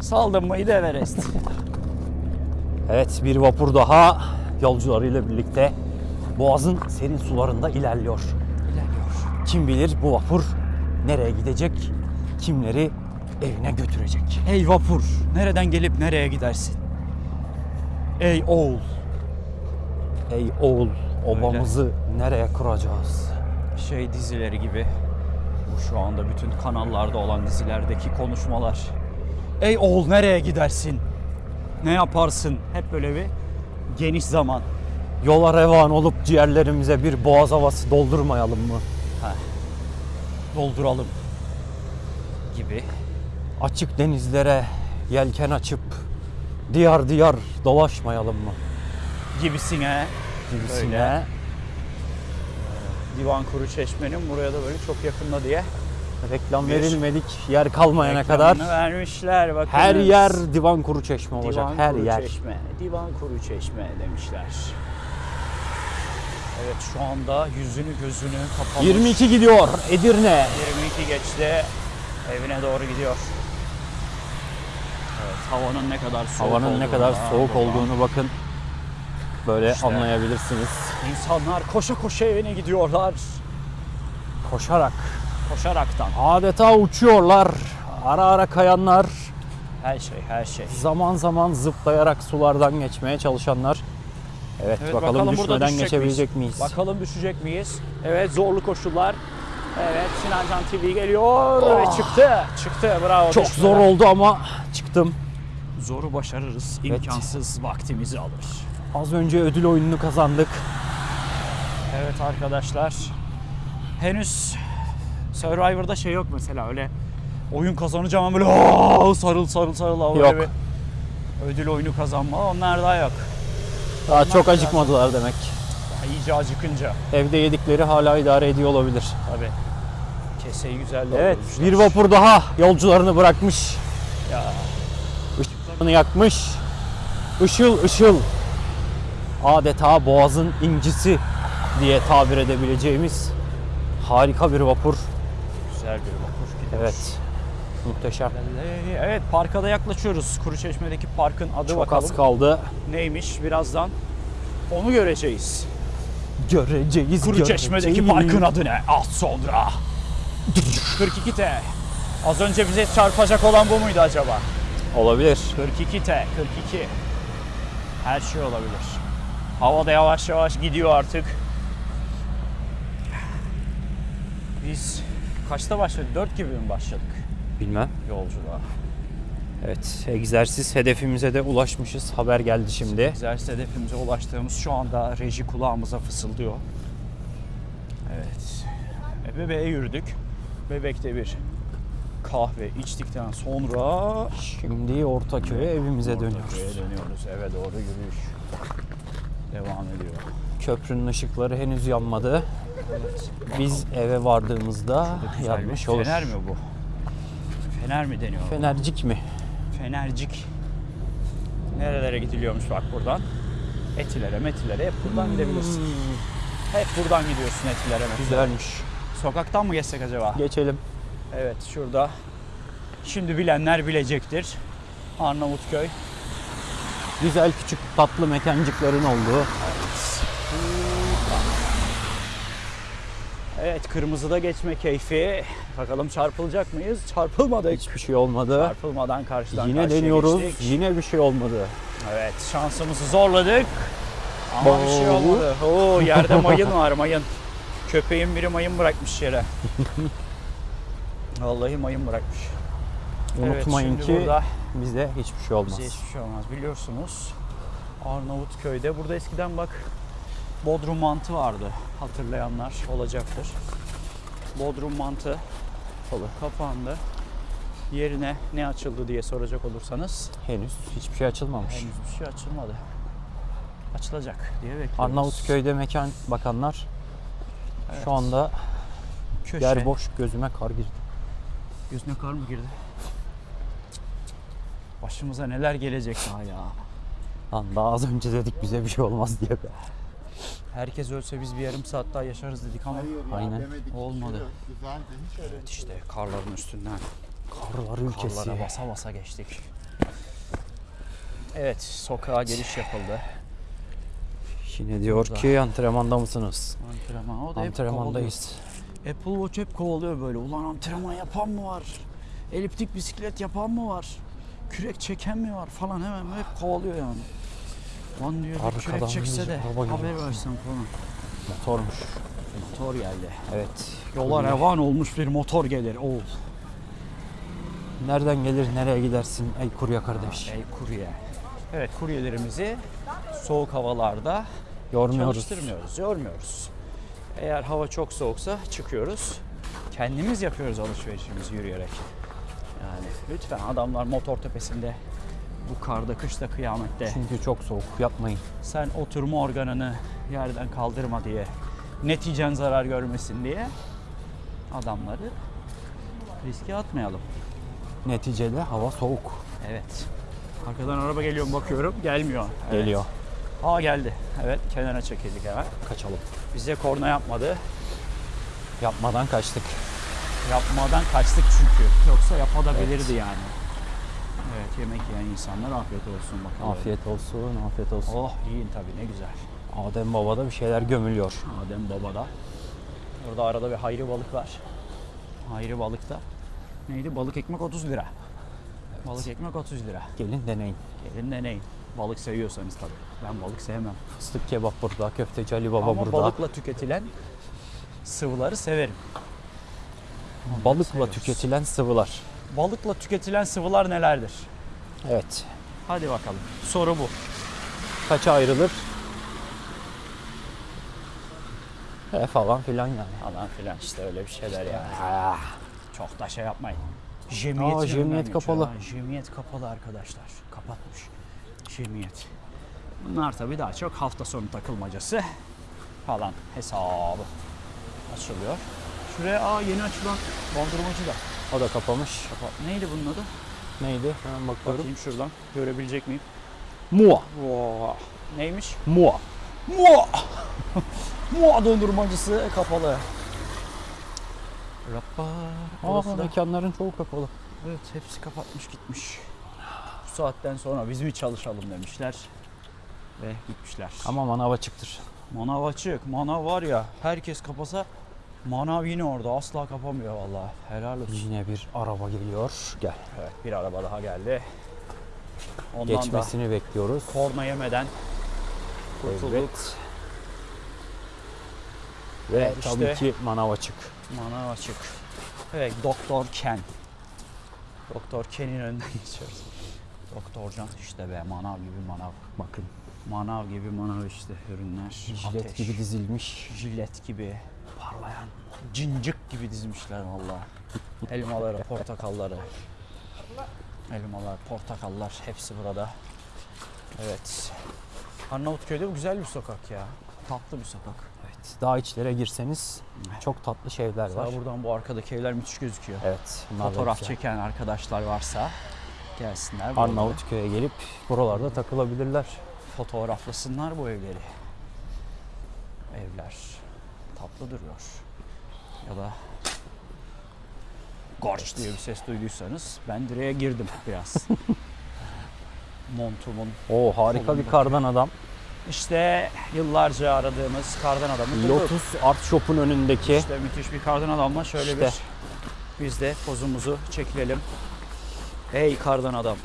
Saldım mıydı Everest? Evet bir vapur daha yolcularıyla birlikte Boğaz'ın serin sularında ilerliyor. İlerliyor. Kim bilir bu vapur nereye gidecek, kimleri evine götürecek. Ey vapur, nereden gelip nereye gidersin? Ey oğul, Ey oğul, obamızı nereye kuracağız? şey dizileri gibi. Bu şu anda bütün kanallarda olan dizilerdeki konuşmalar. Ey oğul nereye gidersin? Ne yaparsın? Hep böyle bir geniş zaman. Yola revan olup ciğerlerimize bir boğaz havası doldurmayalım mı? Dolduralım gibi. Açık denizlere yelken açıp diyar diyar dolaşmayalım mı? Gibisine Gibisine. Öyle. Divan Kuru Çeşme'nin buraya da böyle çok yakında diye Reklam Bir verilmedik yer kalmayana kadar vermişler bakın. her yer divan kuru çeşme olacak. Divan her Kuru yer. Çeşme, Divan Kuru Çeşme demişler. Evet şu anda yüzünü gözünü kapamış. 22 gidiyor Edirne. 22 geçti. Evine doğru gidiyor. Evet havanın ne kadar soğuk Havanın ne olduğunu kadar da soğuk buradan olduğunu bakın. Böyle İşte. anlayabilirsiniz. İnsanlar koşa koşa evine gidiyorlar. Koşarak Koşaraktan. adeta uçuyorlar. Ara ara kayanlar, Her şey her şey. zaman zaman zıplayarak sulardan geçmeye çalışanlar. Evet, Evet, bakalım, burada düşmeden geçebilecek miyiz? Bakalım düşecek miyiz? Evet zorlu koşullar. Evet Sinancan TV geliyor ve çıktı. Çıktı bravo. Oh. Çok düşmeden. zor oldu ama çıktım. Zoru başarırız. imkansız vaktimizi alır. Az önce ödül oyununu kazandık. Evet arkadaşlar. Henüz Survivor'da şey yok mesela öyle oyun kazanacağım ama böyle "Aa!" sarıl sarıl sarıl ama Yok. bir ödül oyunu kazanma onlar daha yok. Daha çok acıkmadılar demek. Daha iyice acıkınca Evde yedikleri hala idare ediyor olabilir. tabii. Keseyi güzel Evet, doldurmuşlar. bir vapur daha yolcularını bırakmış. Ya. Işıklarını yakmış. Işıl ışıl. Adeta boğazın incisi diye tabir edebileceğimiz harika bir vapur. Güzel bir vapur gidiyor. Evet. Muhteşem. Evet parka da yaklaşıyoruz. Kuruçeşme'deki parkın adı Çok bakalım. az kaldı. Neymiş birazdan onu göreceğiz. Göreceğiz. Kuruçeşme'deki parkın adı ne? Az sonra. 42T. Az önce bize çarpacak olan bu muydu acaba? Olabilir. 42T, 42. Her şey olabilir. Hava da yavaş yavaş gidiyor artık. Biz kaçta başladık? 4 gibi mi başladık Bilmem. yolculuğa? Evet, egzersiz hedefimize de ulaşmışız. Haber geldi şimdi. Egzersiz hedefimize ulaştığımız şu anda reji kulağımıza fısıldıyor. Evet. Bebeğe yürüdük. Bebekte bir kahve içtikten sonra Şimdi Ortaköy'e evimize dönüyoruz. Ortaköy'e dönüyoruz. Eve doğru yürüyüş devam ediyor. Köprünün ışıkları henüz yanmadı. Biz eve vardığımızda yanmış olur. Fener mi bu? Fener mi deniyor? Fenercik mi? Fenercik. Nerelere gidiliyormuş bak buradan. Etilere, metilere hep buradan gidebilirsin. Hep buradan gidiyorsun etilere, metilere. Güzelmiş. Sokaktan mı geçsek acaba? Geçelim. Evet şurada. Şimdi bilenler bilecektir. Arnavutköy. Güzel küçük tatlı mekancıkların olduğu. Evet kırmızıda geçme keyfi. Bakalım çarpılacak mıyız? Çarpılmadık. Hiçbir şey olmadı. Çarpılmadan karşıdan Yine karşıya deniyoruz. geçtik. Yine bir şey olmadı. Evet şansımızı zorladık. Ama bir şey Oo. olmadı. Oo yerde mayın var mayın. Köpeğin biri mayın bırakmış yere. Vallahi mayın bırakmış. Unutmayın evet, ki bize hiçbir şey olmaz. bize hiçbir şey olmaz. Biliyorsunuz Arnavutköy'de burada eskiden bak Bodrum mantı vardı. Hatırlayanlar olacaktır. Bodrum mantı Olur. kapandı. yerine ne açıldı diye soracak olursanız Henüz hiçbir şey açılmamış. henüz bir şey açılmadı. Açılacak diye bekliyoruz. Arnavutköy'de mekan bakanlar Evet. şu anda Köşe. yer boş gözüme kar girdi. Gözüne kar mı girdi? Başımıza neler gelecek daha ya. Lan daha az önce dedik bize bir şey olmaz diye be. Herkes ölse biz bir yarım saat daha yaşarız dedik ama Hayır ya Aynen. demedik. Olmadı. Yok, Güzeldi. Hiç öyle evet işte karların üstünden Karlar ülkesi. karlara basa basa geçtik. Evet sokağa giriş yapıldı. Yine diyor Burada. ki antrenmanda mısınız? Antrenman o da hep Antrenmandayız. Apple Watch hep kovalıyor böyle. Ulan antrenman yapan mı var? Eliptik bisiklet yapan mı var? Kürek çeken mi var falan hemen hep kovalıyor yani. Lan diyor Arkadan kürek çekse de haber versen falan. Motormuş. Motor geldi. Evet. Yola revan olmuş bir motor gelir. Oğul. Nereden gelir nereye gidersin ey kurye kardeş. Ey kurye. Evet kuryelerimizi soğuk havalarda Yormuyoruz. çalıştırmıyoruz, yormuyoruz. Eğer hava çok soğuksa çıkıyoruz. Kendimiz yapıyoruz alışverişimizi yürüyerek. Yani lütfen adamlar motor tepesinde bu karda, kışta, kıyamette Çünkü çok soğuk yapmayın. sen oturma organını yerden kaldırma diye, neticen zarar görmesin diye adamları riske atmayalım. Neticede hava soğuk. Evet. Arkadan araba geliyor mu bakıyorum. Gelmiyor. Evet. Geliyor. Aa geldi. Evet kenara çekildik hemen. Kaçalım. Bize korna yapmadı. Yapmadan kaçtık. Yapmadan kaçtık çünkü. Yoksa yapabilirdi yani. Evet yemek yiyen insanlar afiyet olsun bakalım. Afiyet olsun, afiyet olsun. Oh yiyin tabii ne güzel. Adem Baba da bir şeyler gömülüyor. Adem Baba'da. Orada arada bir hayri balık var. Hayri balıkta. Neydi? Balık ekmek 30 lira. Balık ekmek 30 lira. Gelin deneyin. Gelin deneyin. Balık seviyorsanız tabii. Ben balık sevmem. Fıstık kebap burada, köfteci Ali Baba Ama burada. balıkla tüketilen sıvıları severim. Balıkla seviyoruz. tüketilen sıvılar. Balıkla tüketilen sıvılar nelerdir? Evet. Hadi bakalım. Soru bu. Kaça ayrılır? E falan filan yani. Falan filan işte öyle bir şeyler yani. Ah, Çok da şey yapmayın. Jemiyet, Aa, geçiyor kapalı. ha. Jemiyet kapalı arkadaşlar. Kapatmış. Jemiyet. Bunlar tabii daha çok hafta sonu takılmacası falan hesabı açılıyor. Şuraya aa yeni açılan dondurmacı da. o da kapamış. Kapat. Neydi bunun adı? Neydi? Hemen bakıyorum. Bakayım şuradan. Görebilecek miyim? Mua. Wow. Neymiş? Mua. Mua! Mua dondurmacısı kapalı. Rappa. Aa, mekanların çoğu kapalı. Evet hepsi kapatmış gitmiş. Saatten sonra biz mi çalışalım demişler. Ve gitmişler. Ama manav açıktır. Manav açık. Manav var ya herkes kapasa manav yine orada asla kapamıyor vallahi. Helal olsun. Yine bir araba geliyor. Gel. Evet bir araba daha geldi. Ondan Geçmesini bekliyoruz. da korna yemeden kurtulduk. Evet. Ve Evet, işte. tabii ki manav açık. Manav açık. Evet Doktor Ken. Doktor Ken'in önünden geçiyoruz. Doktor Can işte be manav gibi manav. Bakın. Manav gibi manav işte ürünler. Jilet Ateş, gibi dizilmiş. jilet gibi parlayan cincik gibi dizmişler valla. Elmaları, portakalları. Elmalar, portakallar hepsi burada. Evet. Arnavutköy'de bu güzel bir sokak ya. Tatlı bir sokak. Evet. Daha içlere girseniz çok tatlı şeyler var. Buradan bu arkadaki evler müthiş gözüküyor. Evet. Fotoğraf çeken arkadaşlar varsa gelsinler. Arnavutköy'e gelip buralarda takılabilirler. Fotoğraflasınlar bu evleri. Evler tatlı duruyor. Ya da Gorç diye bir ses duyduysanız ben direğe girdim biraz. Montumun. Oo harika bir kardan adam. İşte yıllarca aradığımız kardan adamı bulduk. Lotus Art Shop'un önündeki İşte müthiş bir kardan adamla şöyle İşte. bir biz de pozumuzu çekilelim. Hey kardan adam.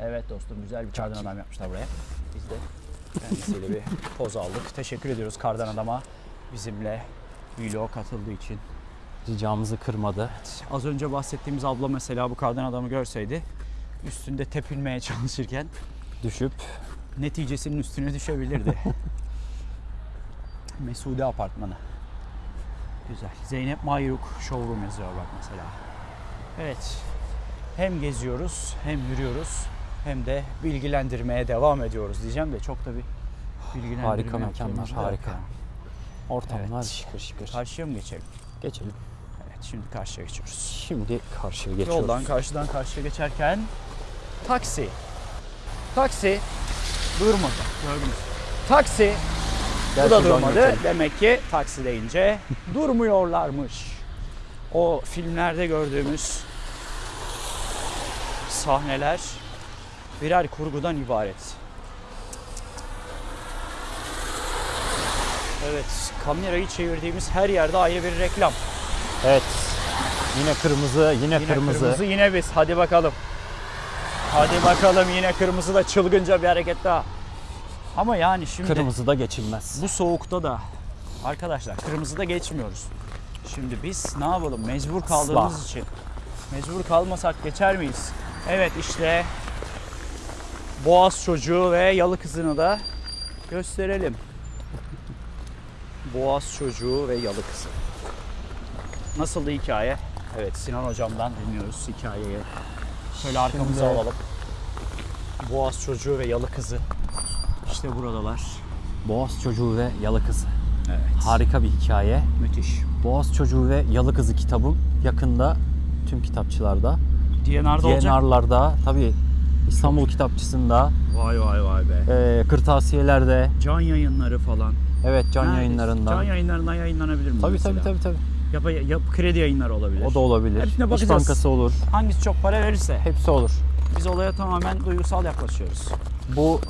Evet dostum güzel bir kardan adam yapmışlar buraya. Biz de kendisiyle bir poz aldık. Teşekkür ediyoruz kardan adama bizimle vlog katıldığı için. ricamızı kırmadı. Az önce bahsettiğimiz abla mesela bu kardan adamı görseydi üstünde tepinmeye çalışırken Düşüp neticesinin üstüne düşebilirdi. Mesude apartmanı. Güzel. Zeynep Mayruk Showroom yazıyor bak mesela. Evet. Hem geziyoruz hem yürüyoruz hem de bilgilendirmeye devam ediyoruz diyeceğim de çok da bir bilgilendirme Harika mekanlar, harika. yani. Ortamlar Evet. şıkır şıkır. Karşıya mı geçelim? Geçelim. Evet şimdi karşıya geçiyoruz. Şimdi karşıya geçiyoruz. Yoldan karşıdan karşıya geçerken taksi. Taksi durmadı. Gördünüz. Taksi bu da durmadı. Demek ki taksi deyince durmuyorlarmış. O filmlerde gördüğümüz sahneler birer kurgudan ibaret. Evet, kamerayı çevirdiğimiz her yerde ayrı bir reklam. Evet. Yine kırmızı, yine, Yine kırmızı. kırmızı. yine biz. Hadi bakalım. Hadi bakalım yine kırmızı da çılgınca bir hareket daha. Ama yani şimdi Kırmızı da geçilmez. bu soğukta da arkadaşlar kırmızıda geçmiyoruz. Şimdi biz ne yapalım? Mecbur kaldığımız Asla. için. Mecbur kalmasak geçer miyiz? Evet işte Boğaz çocuğu ve yalı kızını da gösterelim. Boğaz çocuğu ve yalı kızı. Nasıldı hikaye? Evet Sinan hocamdan dinliyoruz hikayeyi. Şöyle arkamıza Şimdi- alalım. Boğaz çocuğu ve yalı kızı. İşte buradalar. Boğaz Çocuğu ve Yalı Kızı. Evet. Harika bir hikaye. Müthiş. Boğaz Çocuğu ve Yalı Kızı kitabım yakında tüm kitapçılarda, DNR'da olacak. DNR'larda, tabii İstanbul Kitapçısı'nda, Vay vay vay be. e, kırtasiyelerde, Can yayınları falan. evet can Neredeyse. yayınlarında. Can yayınlarından yayınlanabilir mi? tabii, tabii tabii tabii. Yap, yap, kredi yayınları olabilir. O da olabilir. Hepsine İş bakacağız. Bankası olur. Hangisi çok para verirse. Hepsi olur. Biz olaya tamamen duygusal yaklaşıyoruz. Bu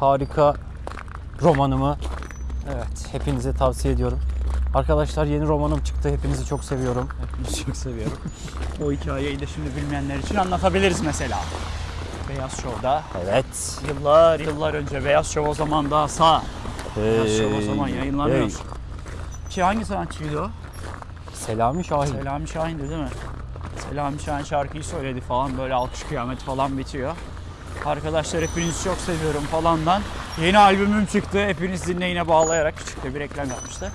harika romanımı Evet. hepinize tavsiye ediyorum. Arkadaşlar yeni romanım çıktı. Hepinizi çok seviyorum. Hepimiz çok seviyorum. o hikayeyi de şimdi bilmeyenler için anlatabiliriz mesela. Beyaz Show'da Evet. yıllar yıllar önce Beyaz Show o zaman daha sağ. Beyaz Show o zaman Hey, yayınlanıyor. hey. Ki hangi sanatçıydı o? Selami Şahin. Selami Şahin'di değil mi? Selami Şahin şarkıyı söyledi falan böyle alkış kıyamet falan bitiyor. Arkadaşlar hepinizi çok seviyorum falandan. Yeni albümüm çıktı. Hepiniz dinleyine bağlayarak küçük de bir reklam yapmıştı.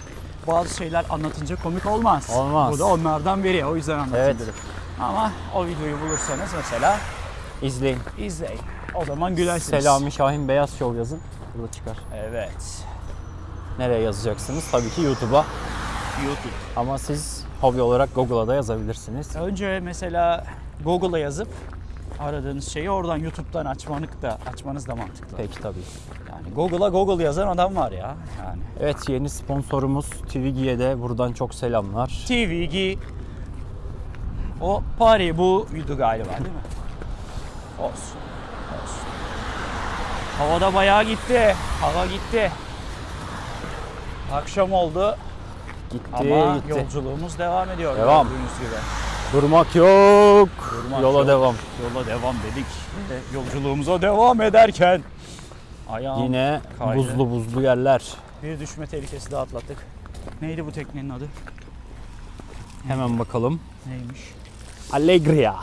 Bazı şeyler anlatınca komik olmaz. Olmaz. Bu da onlardan biri. O yüzden anlatayım Evet. dedim. Ama o videoyu bulursanız mesela İzleyin. izleyin. O zaman gülersiniz. Selami Şahin Beyaz Show yazın. Burada çıkar. Evet. Nereye yazacaksınız? Tabii ki YouTube'a. YouTube. Ama siz hobi olarak Google'a da yazabilirsiniz. Önce mesela Google'a yazıp aradığınız şeyi oradan YouTube'dan açmanız da açmanız da mantıklı. Peki tabii. Yani Google'a Google yazan adam var ya. Yani Evet yeni sponsorumuz Twigi'ye de buradan çok selamlar. TVG o Paris buydu galiba değil mi? Olsun. Olsun. Havada bayağı gitti. Hava gitti. Akşam oldu Gitti ama gitti. yolculuğumuz devam ediyor. Devam. gördüğünüz gibi. Durmak yok. Durmak Yola yok. devam. Yola devam dedik. Ve yolculuğumuza devam ederken ayağım Yine kaydı. buzlu buzlu yerler. Bir düşme tehlikesi daha atlattık. Neydi bu teknenin adı? Hemen bakalım. Neymiş? Allegria.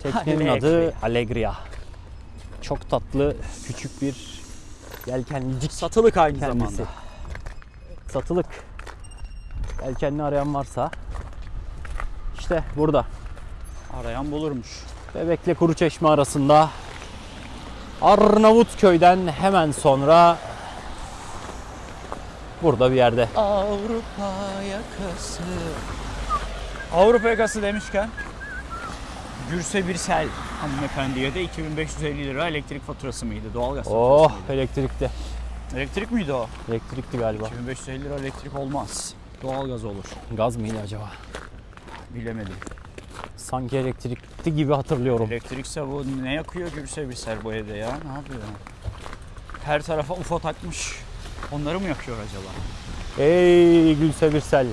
Teknenin Allegria. adı Allegria. Çok tatlı küçük bir yelkenlicik Satılık aynı kendisi. zamanda. Satılık. Yelkenli arayan varsa işte burada. Arayan bulurmuş. Bebekle Kuruçeşme arasında Arnavutköy'den hemen sonra burada bir yerde. Avrupa yakası. Avrupa yakası demişken Gürse Birsel hanımefendiye de 2550 lira elektrik faturası mıydı? Doğalgaz Oh faturası mıydı? elektrikli. Elektrik miydi o? Elektrikli galiba. 2550 lira elektrik olmaz. Doğalgaz olur. Gaz mıydı acaba? Bilemedim. Sanki elektrikli gibi hatırlıyorum. Elektrikse bu ne yakıyor Gürse Birsel bu evde ya? Ne yapıyor? Her tarafa UFO takmış. Onları mı yakıyor acaba? Ey Gülse Birsel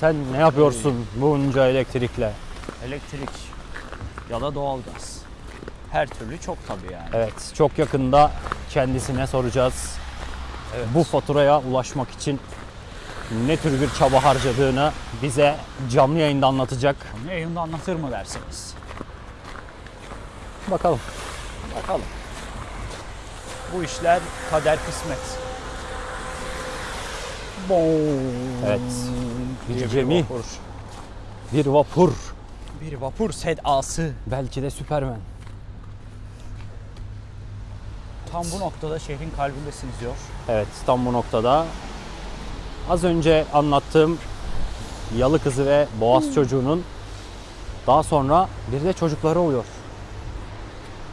sen ne yapıyorsun bunca elektrikle? Elektrik ya da doğalgaz. Her türlü çok tabii yani. Evet çok yakında kendisine soracağız. Evet. Bu faturaya ulaşmak için ne tür bir çaba harcadığını bize canlı yayında anlatacak. Onu yayında anlatır mı derseniz. Bakalım. Bakalım. Bu işler kader kısmet. Evet. Bir diye gemi. vapur. Bir vapur. Bir vapur sedası. Belki de Süpermen. Tam bu noktada şehrin kalbindesiniz diyor. Evet tam bu noktada. Az önce anlattığım yalı kızı ve boğaz çocuğunun daha sonra bir de çocukları oluyor.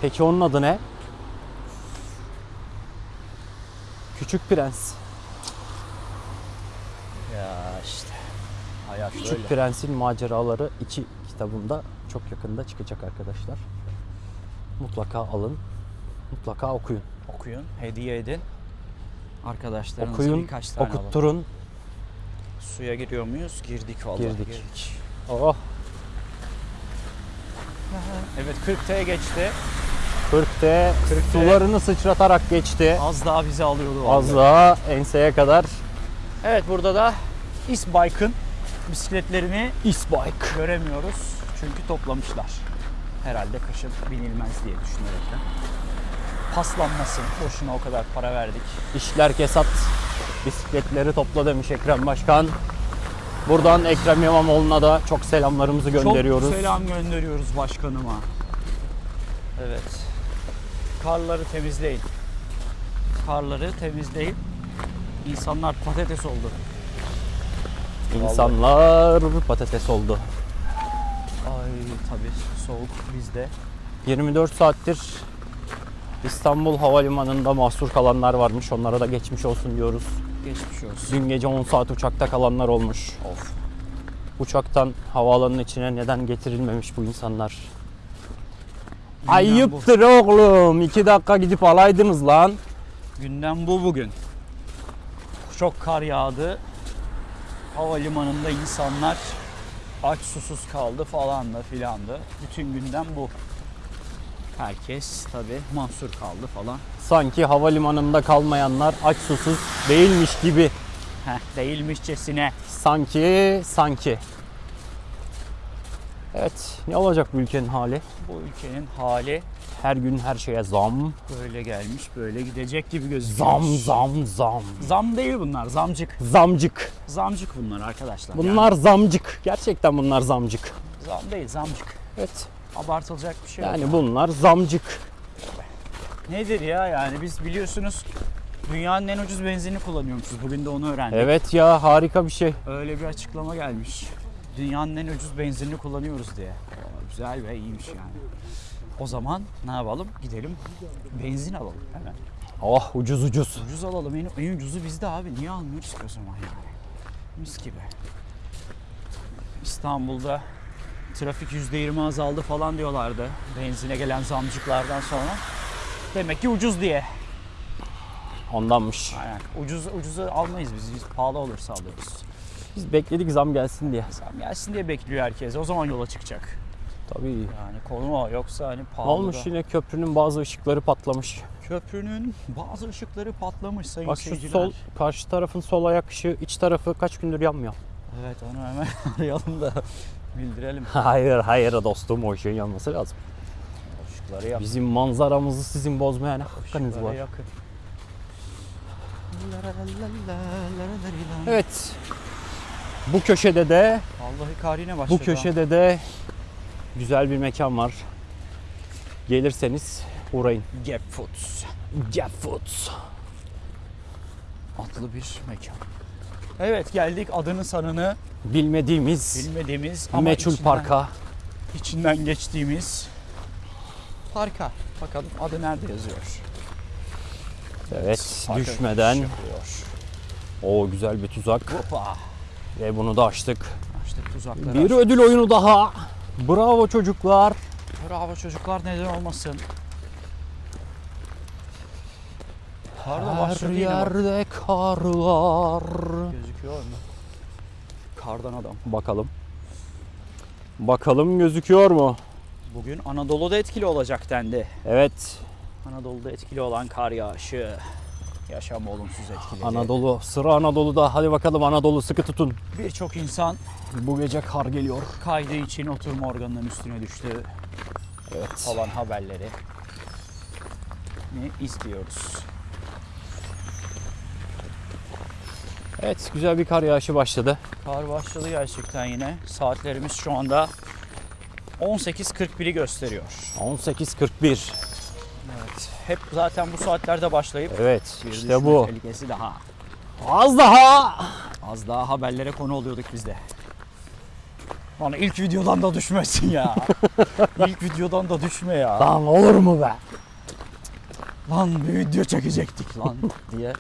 Peki onun adı ne? Küçük Prens. Ya işte. Hayat Küçük böyle. Prens'in maceraları 2 kitabında çok yakında çıkacak arkadaşlar. Mutlaka alın. Mutlaka okuyun. Okuyun, hediye edin. Arkadaşlarınıza Okuyun, birkaç tane alın. Suya giriyor muyuz? Girdik vallahi. Girdik. Oh, Evet 40T geçti. 40'te 40'te. sularını sıçratarak geçti. Az daha bizi alıyordu vallahi. Az daha enseye kadar Evet burada da İsbike'ın bisikletlerini Isbike. göremiyoruz. Çünkü toplamışlar. Herhalde kışın binilmez diye düşünerekten. Paslanmasın. Boşuna o kadar para verdik. İşler kesat. Bisikletleri topla demiş Ekrem Başkan. Buradan Ekrem İmamoğlu'na da çok selamlarımızı gönderiyoruz. Çok selam gönderiyoruz başkanıma. Evet. Karları temizleyin. Karları temizleyin. İnsanlar patates oldu. İnsanlar patates oldu. Ay tabii soğuk bizde. 24 saattir İstanbul Havalimanı'nda mahsur kalanlar varmış. Onlara da geçmiş olsun diyoruz. Geçmiş olsun. Dün gece 10 saat uçakta kalanlar olmuş. Of. Uçaktan havaalanının içine neden getirilmemiş bu insanlar? Gündem Ayıptır oğlum. 2 dakika gidip alaydınız lan. Gündem bu bugün. Çok kar yağdı. Havalimanında insanlar aç susuz kaldı falan da filan da. Bütün gündem bu. Herkes tabi mahsur kaldı falan. Sanki havalimanında kalmayanlar aç susuz değilmiş gibi. Heh, değilmişçesine. Sanki, sanki. Evet, ne olacak bu ülkenin hali? Bu ülkenin hali Her gün her şeye zam, böyle gelmiş böyle gidecek gibi gözüküyor. zam, zam, zam. Zam değil bunlar zamcık. Zamcık. Zamcık bunlar arkadaşlar. Bunlar zamcık. Gerçekten bunlar zamcık. Yani zam değil zamcık. Evet. Abartılacak bir şey yok. Yani bunlar zamcık. Nedir ya yani biz biliyorsunuz dünyanın en ucuz benzinini kullanıyormuşuz. Bugün de onu öğrendik. Evet ya harika bir şey. Öyle bir açıklama gelmiş. Dünyanın en ucuz benzinini kullanıyoruz diye. Güzel ve iyiymiş yani. O zaman ne yapalım? Gidelim benzin alalım hemen. Oh ucuz ucuz. Ucuz alalım. En, en ucuzu bizde abi. Niye almıyoruz ki o zaman yani? Mis gibi. İstanbul'da trafik %20 azaldı falan diyorlardı. Benzine gelen zamcıklardan sonra. Demek ki ucuz diye. Ondanmış. Aynen. Ucuz ucuzu almayız biz. Biz pahalı olursa alırız. Biz bekledik zam gelsin diye. Zam gelsin diye bekliyor herkes. O zaman yola çıkacak. Tabii. Yani konu o. Yoksa hani pahalı olmuş da. yine köprünün bazı ışıkları patlamış. Köprünün bazı ışıkları patlamış sayın Bak şu seyirciler. sol, karşı tarafın sol ayak ışığı, iç tarafı kaç gündür yanmıyor. Evet onu hemen arayalım da bildirelim. hayır hayır dostum o ışığın yanması lazım. Işıkları yak. Bizim manzaramızı sizin bozmaya ne hakkınız var? yakın. Evet. Bu köşede de Vallahi kar yine başladı. bu köşede de güzel bir mekan var. Gelirseniz uğrayın. Gap Foods. Gap Foods. Adlı bir mekan. Evet geldik adını sanını Bilmediğimiz bilmediğimiz ama meçhul içinden- parka. içinden geçtiğimiz parka. Bakalım adı nerede yazıyor? Evet, Parka düşmeden yapıyor. o güzel bir tuzak Hoppa. ve bunu da açtık. İşte tuzakları Bir açtık. ödül oyunu daha. Bravo çocuklar. Bravo çocuklar neden olmasın. Kar da Her yerde karlar. Gözüküyor mu? Kardan adam. Bakalım. Bakalım gözüküyor mu? Bugün Anadolu'da etkili olacak dendi. Evet. Anadolu'da etkili olan kar yağışı. Yaşam olumsuz etkiledi. Anadolu. Sıra Anadolu'da. Hadi bakalım Anadolu sıkı tutun. Birçok insan Bu gece kar geliyor. kaydığı için oturma organının üstüne düştü Evet. falan haberleri. Ne izliyoruz? Evet güzel bir kar yağışı başladı. Kar başladı gerçekten yine. Saatlerimiz şu anda 18.41'i gösteriyor. 18.41. Evet. Hep zaten bu saatlerde başlayıp Evet işte bu. tehlikesi daha. Az daha. Az daha haberlere konu oluyorduk biz de. Lan ilk videodan da düşmesin ya. ilk videodan da düşme ya. Lan olur mu be? Lan bir video çekecektik lan diye.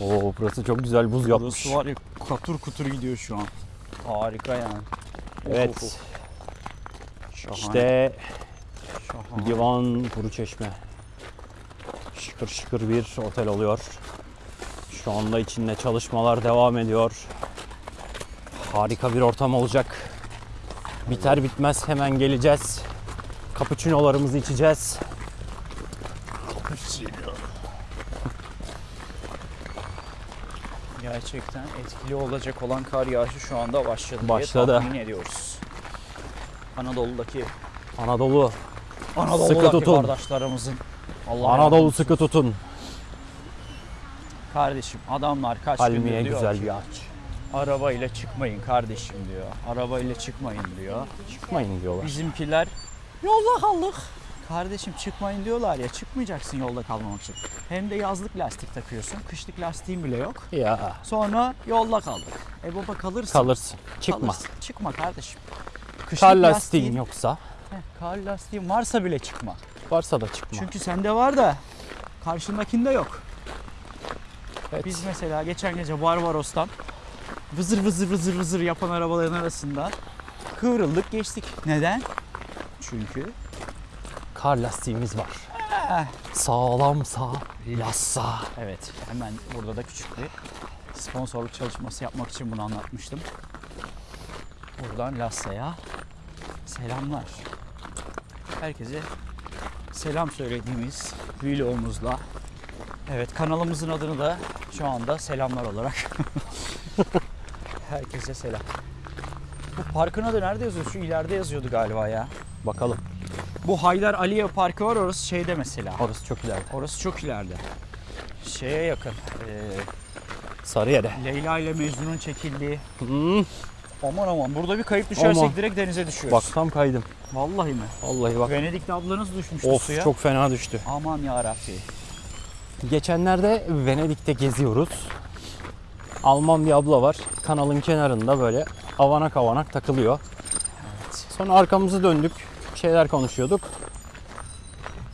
Oo burası çok güzel buz yapmış. Burası var ya katur kutur gidiyor şu an. Harika yani. Evet. Şahane. İşte şahane. Divan Kuru Çeşme. Şıkır şıkır bir otel oluyor. Şu anda içinde çalışmalar devam ediyor. Harika bir ortam olacak. Biter bitmez hemen geleceğiz. Cappuccino'larımızı içeceğiz. Gerçekten etkili olacak olan kar yağışı şu anda başladı, Başladı. diye tahmin ediyoruz. Anadolu'daki Anadolu. Anadolu'daki tutun. kardeşlerimizin Allah Anadolu sıkı tutun. Kardeşim adamlar kaç Palmiye gündür diyor güzel ki, bir ağaç. arabayla çıkmayın kardeşim diyor. Arabayla çıkmayın diyor. Çıkmayın diyorlar. Bizimkiler yolda kaldık. Kardeşim çıkmayın diyorlar ya çıkmayacaksın yolda kalmamak için. Hem de yazlık lastik takıyorsun. Kışlık lastiğin bile yok. Ya Sonra yolda kaldık. E baba kalırsın. kalırsın. Çıkma. Kalırsın. Çıkma kardeşim. Kışlık Kar lastiğin lastiğin- yoksa Heh, kar lastiğin varsa bile çıkma. varsa da çıkma. Çünkü sende var da karşındakinde yok. Evet. Biz mesela geçen gece Barbaros'tan vızır vızır vızır vızır yapan arabaların arasında kıvrıldık geçtik. Neden? Çünkü Kar lastiğimiz var. Eh. Sağlam sağ, lassa. evet hemen burada da küçük bir sponsorluk çalışması yapmak için bunu anlatmıştım. Buradan Lassa'ya selamlar. Herkese selam söylediğimiz vlogumuzla Evet kanalımızın adını da şu anda selamlar olarak herkese selam. Bu parkın adı nerede yazıyor? Şu ileride yazıyordu galiba ya. Bakalım. Bu Haydar Aliyev Parkı var orası şeyde mesela. Orası çok ileride. Orası çok ileride. Şeye yakın. eee, Sarıyer'e. Leyla ile Mecnun'un çekildiği. Hmm, Aman aman burada bir kayıp düşersek Aman. direkt denize düşüyoruz. bak tam kaydım. Vallahi mi? Vallahi bak. Venedik'te ablanız düşmüştü Of suya. çok fena düştü. Aman ya Rabbi. Geçenlerde Venedik'te geziyoruz. Alman bir abla var. Kanalın kenarında böyle avanak avanak takılıyor. Sonra arkamızı döndük. Şeyler konuşuyorduk.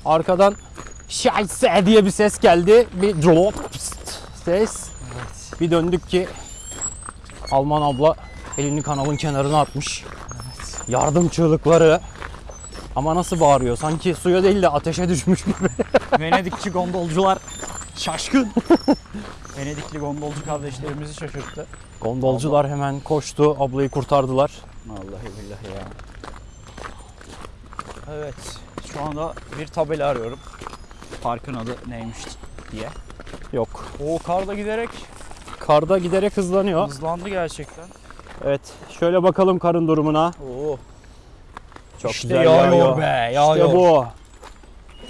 Arkadan Scheiße diye bir ses geldi. Bir drop ses. Bir döndük ki Alman abla elini kanalın kenarına atmış. Yardım çığlıkları. Ama nasıl bağırıyor? Sanki suya değil de ateşe düşmüş gibi. Venedikçi gondolcular şaşkın. Venedikli gondolcu kardeşlerimizi şaşırttı. Gondolcular hemen koştu, ablayı kurtardılar. Vallahi billahi ya. Evet. Şu anda bir tabela arıyorum. Parkın adı neymiş diye. Yok. O kar da giderek Karda giderek hızlanıyor. hızlandı gerçekten. Evet. Şöyle bakalım karın durumuna. Oo. Çok İşte güzel yağıyor be, yağıyor. İşte bu.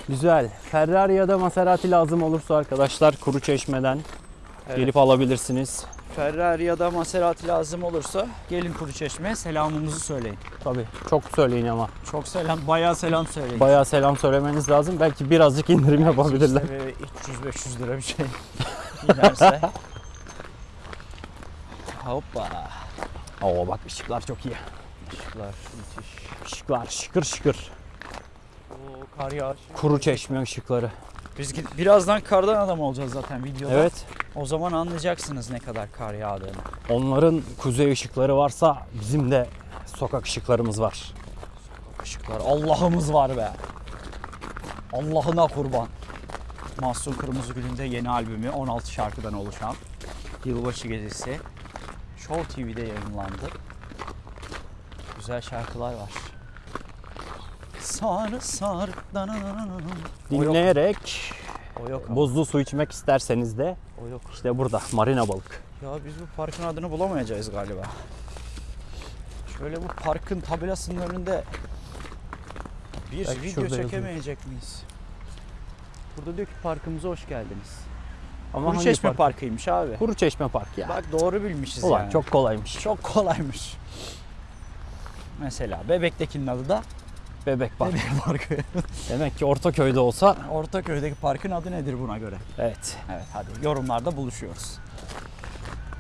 Güzel. Ferrari ya da Maserati lazım olursa arkadaşlar kuru çeşmeden Evet. gelip alabilirsiniz. Ferrari ya da Maserati lazım olursa gelin Kuruçeşme'ye selamımızı söyleyin. Tabii çok söyleyin ama. Çok selam, bayağı selam söyleyin. Bayağı selam söylemeniz lazım. Belki birazcık indirim yapabilirler. İşte 300-500 lira bir şey giderse. Hoppa. Oo bak ışıklar çok iyi. Işıklar müthiş. Işıklar şıkır şıkır. Oo, kar yağışı. Kuru çeşme ışıkları. Biz gid- birazdan kardan adam olacağız zaten videoda. Evet. O zaman anlayacaksınız ne kadar kar yağdığını. Onların kuzey ışıkları varsa bizim de sokak ışıklarımız var. Işıklar. Allah'ımız var be. Allah'ına kurban. Mahsun Kırmızıgül'ün de yeni albümü 16 şarkıdan oluşan Yılbaşı Gecesi Show TV'de yayınlandı. Güzel şarkılar var. Sarı sarı Dinleyerek o yok ama. buzlu su içmek isterseniz de O yok. işte burada marina balık. Ya biz bu parkın adını bulamayacağız galiba. Şöyle bu parkın tabelasının önünde bir Belki video çekemeyecek miyiz? Burada diyor ki parkımıza hoş geldiniz. Ama Kuru Çeşme park? Parkı'ymış abi. Kuru Çeşme Park ya. Bak doğru bilmişiz Ulan yani. çok kolaymış. çok kolaymış. Mesela Bebek'tekinin adı da Bebek Park. Bebek Parkı. Demek ki Ortaköy'de olsa Ortaköy'deki parkın adı nedir buna göre? evet. Evet hadi yorumlarda buluşuyoruz.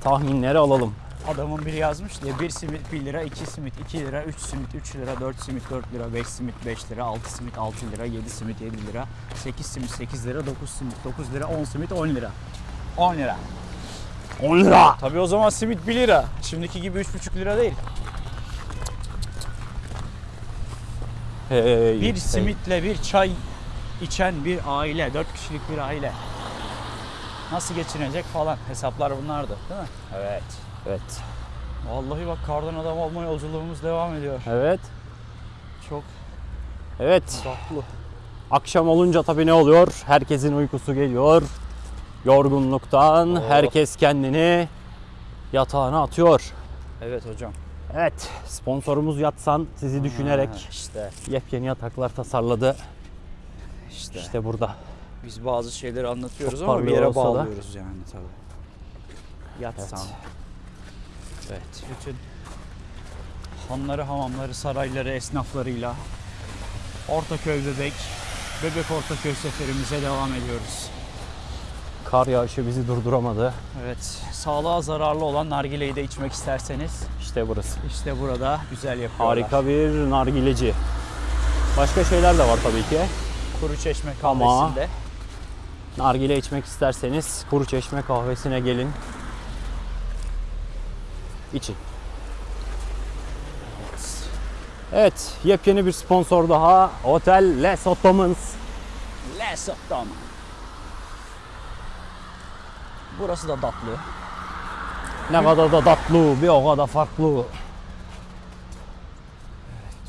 Tahminleri alalım. Adamın biri yazmış diye 1 simit 1 lira, 2 simit 2 lira, 3 simit 3 lira, 4 simit 4 lira, 5 simit 5 lira, 6 simit 6 lira, 7 simit 7 lira, 8 simit 8 lira, 9 simit 9 lira, 10 simit 10 lira. 10 lira. 10 lira. Tabii o zaman simit 1 lira. Şimdiki gibi 3,5 lira değil. Hey, Bir hey. simitle bir çay içen bir aile, 4 kişilik bir aile. Nasıl geçinecek falan hesaplar bunlardı değil mi? Evet. Evet. Vallahi bak kardan adam olma yolculuğumuz devam ediyor. Evet. Çok Evet. tatlı. Akşam olunca tabii ne oluyor? Herkesin uykusu geliyor. Yorgunluktan Oh. herkes kendini yatağına atıyor. Evet hocam. Evet, sponsorumuz Yatsan sizi düşünerek Ha, işte yepyeni yataklar tasarladı. işte. İşte burada. Biz bazı şeyleri anlatıyoruz Çok ama bir yere olsa da. bağlıyoruz yani tabii. Yatsan. Evet. Evet. Bütün hanları, hamamları, sarayları, esnaflarıyla Ortaköy Bebek, Bebek Ortaköy seferimize devam ediyoruz. Kar yağışı bizi durduramadı. Evet, sağlığa zararlı olan nargileyi de içmek isterseniz İşte burası. işte burada güzel yapıyorlar. Harika bir nargileci. Başka şeyler de var tabii ki. Kuru Çeşme Ama- kahvesinde. Nargile içmek isterseniz Kuru Çeşme kahvesine gelin. İçin. Evet, yepyeni bir sponsor daha. Otel Les Ottomans. Les Ottoman. Burası da tatlı. Ne kadar da tatlı, bir o kadar farklı.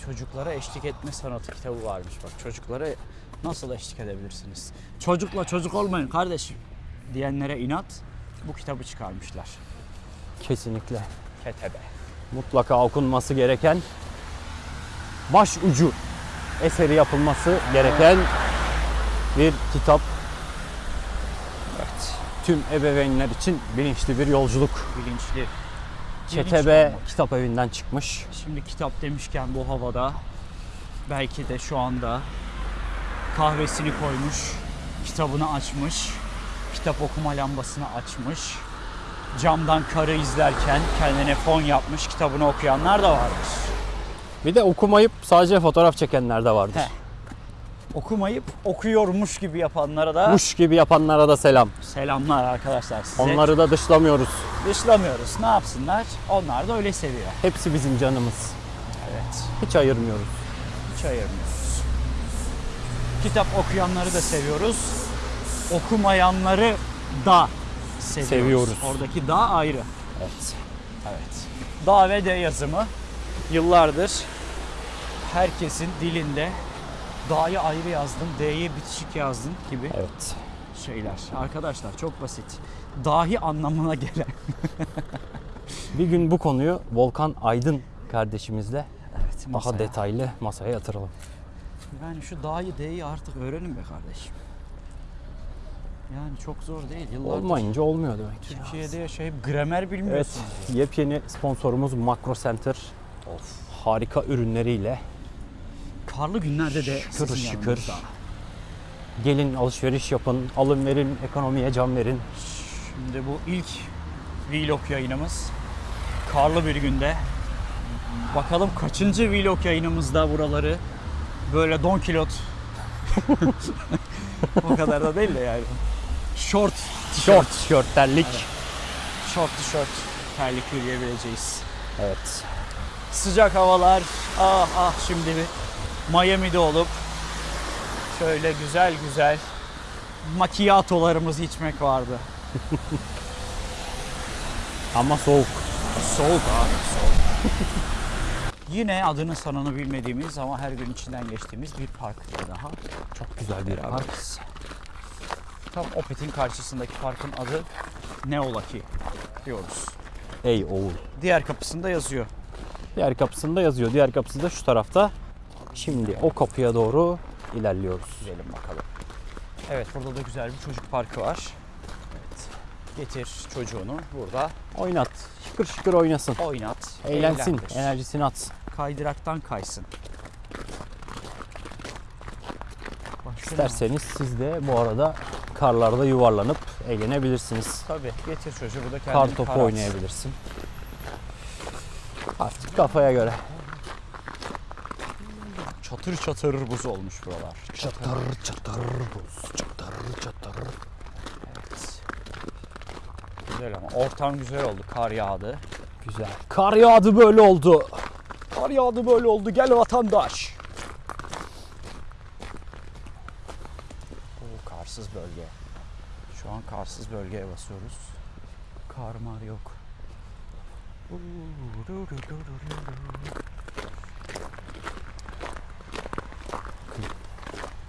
Çocuklara eşlik etme sanatı kitabı varmış bak. Çocuklara nasıl eşlik edebilirsiniz? Çocukla çocuk olmayın kardeşim diyenlere inat bu kitabı çıkarmışlar. Kesinlikle. Ketebe. Mutlaka okunması gereken baş ucu eseri yapılması gereken bir kitap. Tüm ebeveynler için bilinçli bir yolculuk. Bilinçli. Olmak. kitap evinden çıkmış. Şimdi kitap demişken bu havada belki de şu anda kahvesini koymuş, kitabını açmış, kitap okuma lambasını açmış, camdan karı izlerken kendine fon yapmış, kitabını okuyanlar da vardır. Bir de okumayıp sadece fotoğraf çekenler de vardır. He. Okumayıp okuyormuş gibi yapanlara da Muş gibi yapanlara da selam. selamlar arkadaşlar size. Onları da dışlamıyoruz. dışlamıyoruz. Ne yapsınlar? Onlar da öyle seviyor. Hepsi bizim canımız. Evet. Hiç ayırmıyoruz. Hiç ayırmıyoruz. Kitap okuyanları da seviyoruz. Okumayanları da seviyoruz. Seviyoruz. Oradaki da ayrı. Evet. Evet. Da ve de yazımı yıllardır herkesin dilinde da'yı ayrı yazdım, d'yi bitişik yazdım gibi Evet. şeyler. Arkadaşlar çok basit. Dahi anlamına gelen. Bir gün bu konuyu Volkan Aydın kardeşimizle Evet, daha masaya. detaylı masaya yatıralım. Yani şu da'yı d'yi artık öğrenin be kardeşim. Yani çok zor değil. Yıllardır Olmayınca olmuyor demek ki. Türkiye'de yaşayıp gramer Evet, bilmiyorsunuz. yepyeni sponsorumuz Makro Center. Harika ürünleriyle Karlı günlerde de Şükür şükür. gelin alışveriş yapın, alın verin, ekonomiye can verin. Şimdi bu ilk vlog yayınımız. Karlı bir günde. Bakalım kaçıncı vlog yayınımızda buraları böyle don kilot. o kadar da değil de yani. Short Short, tişört, terlik. short tişört terlik yürüyebileceğiz. Evet. Sıcak havalar. Ah ah şimdi bir Miami'de olup şöyle güzel güzel macchiatolarımızı içmek vardı. Ama soğuk. Soğuk abi soğuk. Yine adını sanını bilmediğimiz ama her gün içinden geçtiğimiz bir park daha. Çok güzel bir Park. Tam Opet'in karşısındaki parkın adı Neolaki diyoruz. Ey oğul. Diğer kapısında yazıyor. Diğer kapısında yazıyor. Diğer kapısı da şu tarafta. Şimdi o kapıya doğru ilerliyoruz. Gidelim bakalım. Evet burada da güzel bir çocuk parkı var. Evet. Getir çocuğunu burada Oynat. Şıkır şıkır oynasın. oynat. Eğlensin. eğlendir. Enerjisini atsın. Kaydıraktan kaysın. Başka? İsterseniz siz de bu arada karlarda yuvarlanıp eğlenebilirsiniz. Tabii getir çocuğu burada kendini Kar topu oynayabilirsin. Artık kafaya göre. Çatır çatır buz olmuş buralar. Çatır çatır buz. Çatır çatır. Evet. Güzel ama ortam güzel oldu. Kar yağdı. Güzel. Kar yağdı böyle oldu. Kar yağdı böyle oldu. Gel vatandaş. Oo, karsız bölge. Şu an karsız bölgeye basıyoruz. Kar mar yok.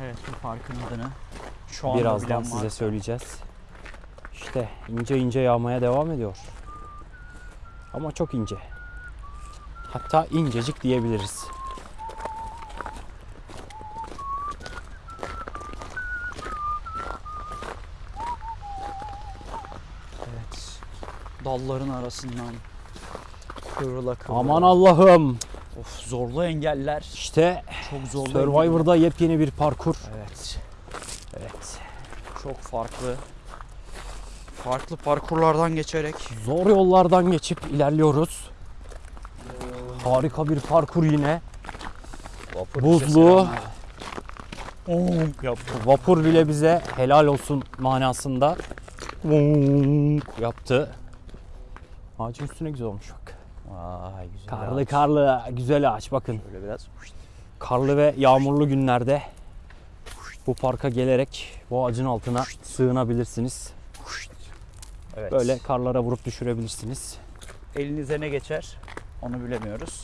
Evet bu parkın adını şu anda Birazdan bilen size varsa- söyleyeceğiz. İşte ince ince yağmaya devam ediyor. Ama çok ince. Hatta incecik diyebiliriz. Evet. Dalların arasından kıvrıla kıvrıla. Aman Allah'ım. Of zorlu engeller. İşte Çok zorlu. Survivor'da yepyeni bir parkur. engeller. Evet. Evet. Çok farklı. Farklı parkurlardan geçerek Zor yollardan geçip ilerliyoruz. Harika bir parkur yine. Buzlu. yaptı. Vapur bile bize helal olsun manasında yaptı. Ağacın üstüne güzel olmuş bak. Vay güzel. Karlı ağaç. karlı güzel ağaç bakın. Böyle biraz. Karlı ve yağmurlu günlerde bu parka gelerek bu ağacın altına sığınabilirsiniz. Evet. Böyle karlara vurup düşürebilirsiniz. elinize ne geçer onu bilemiyoruz.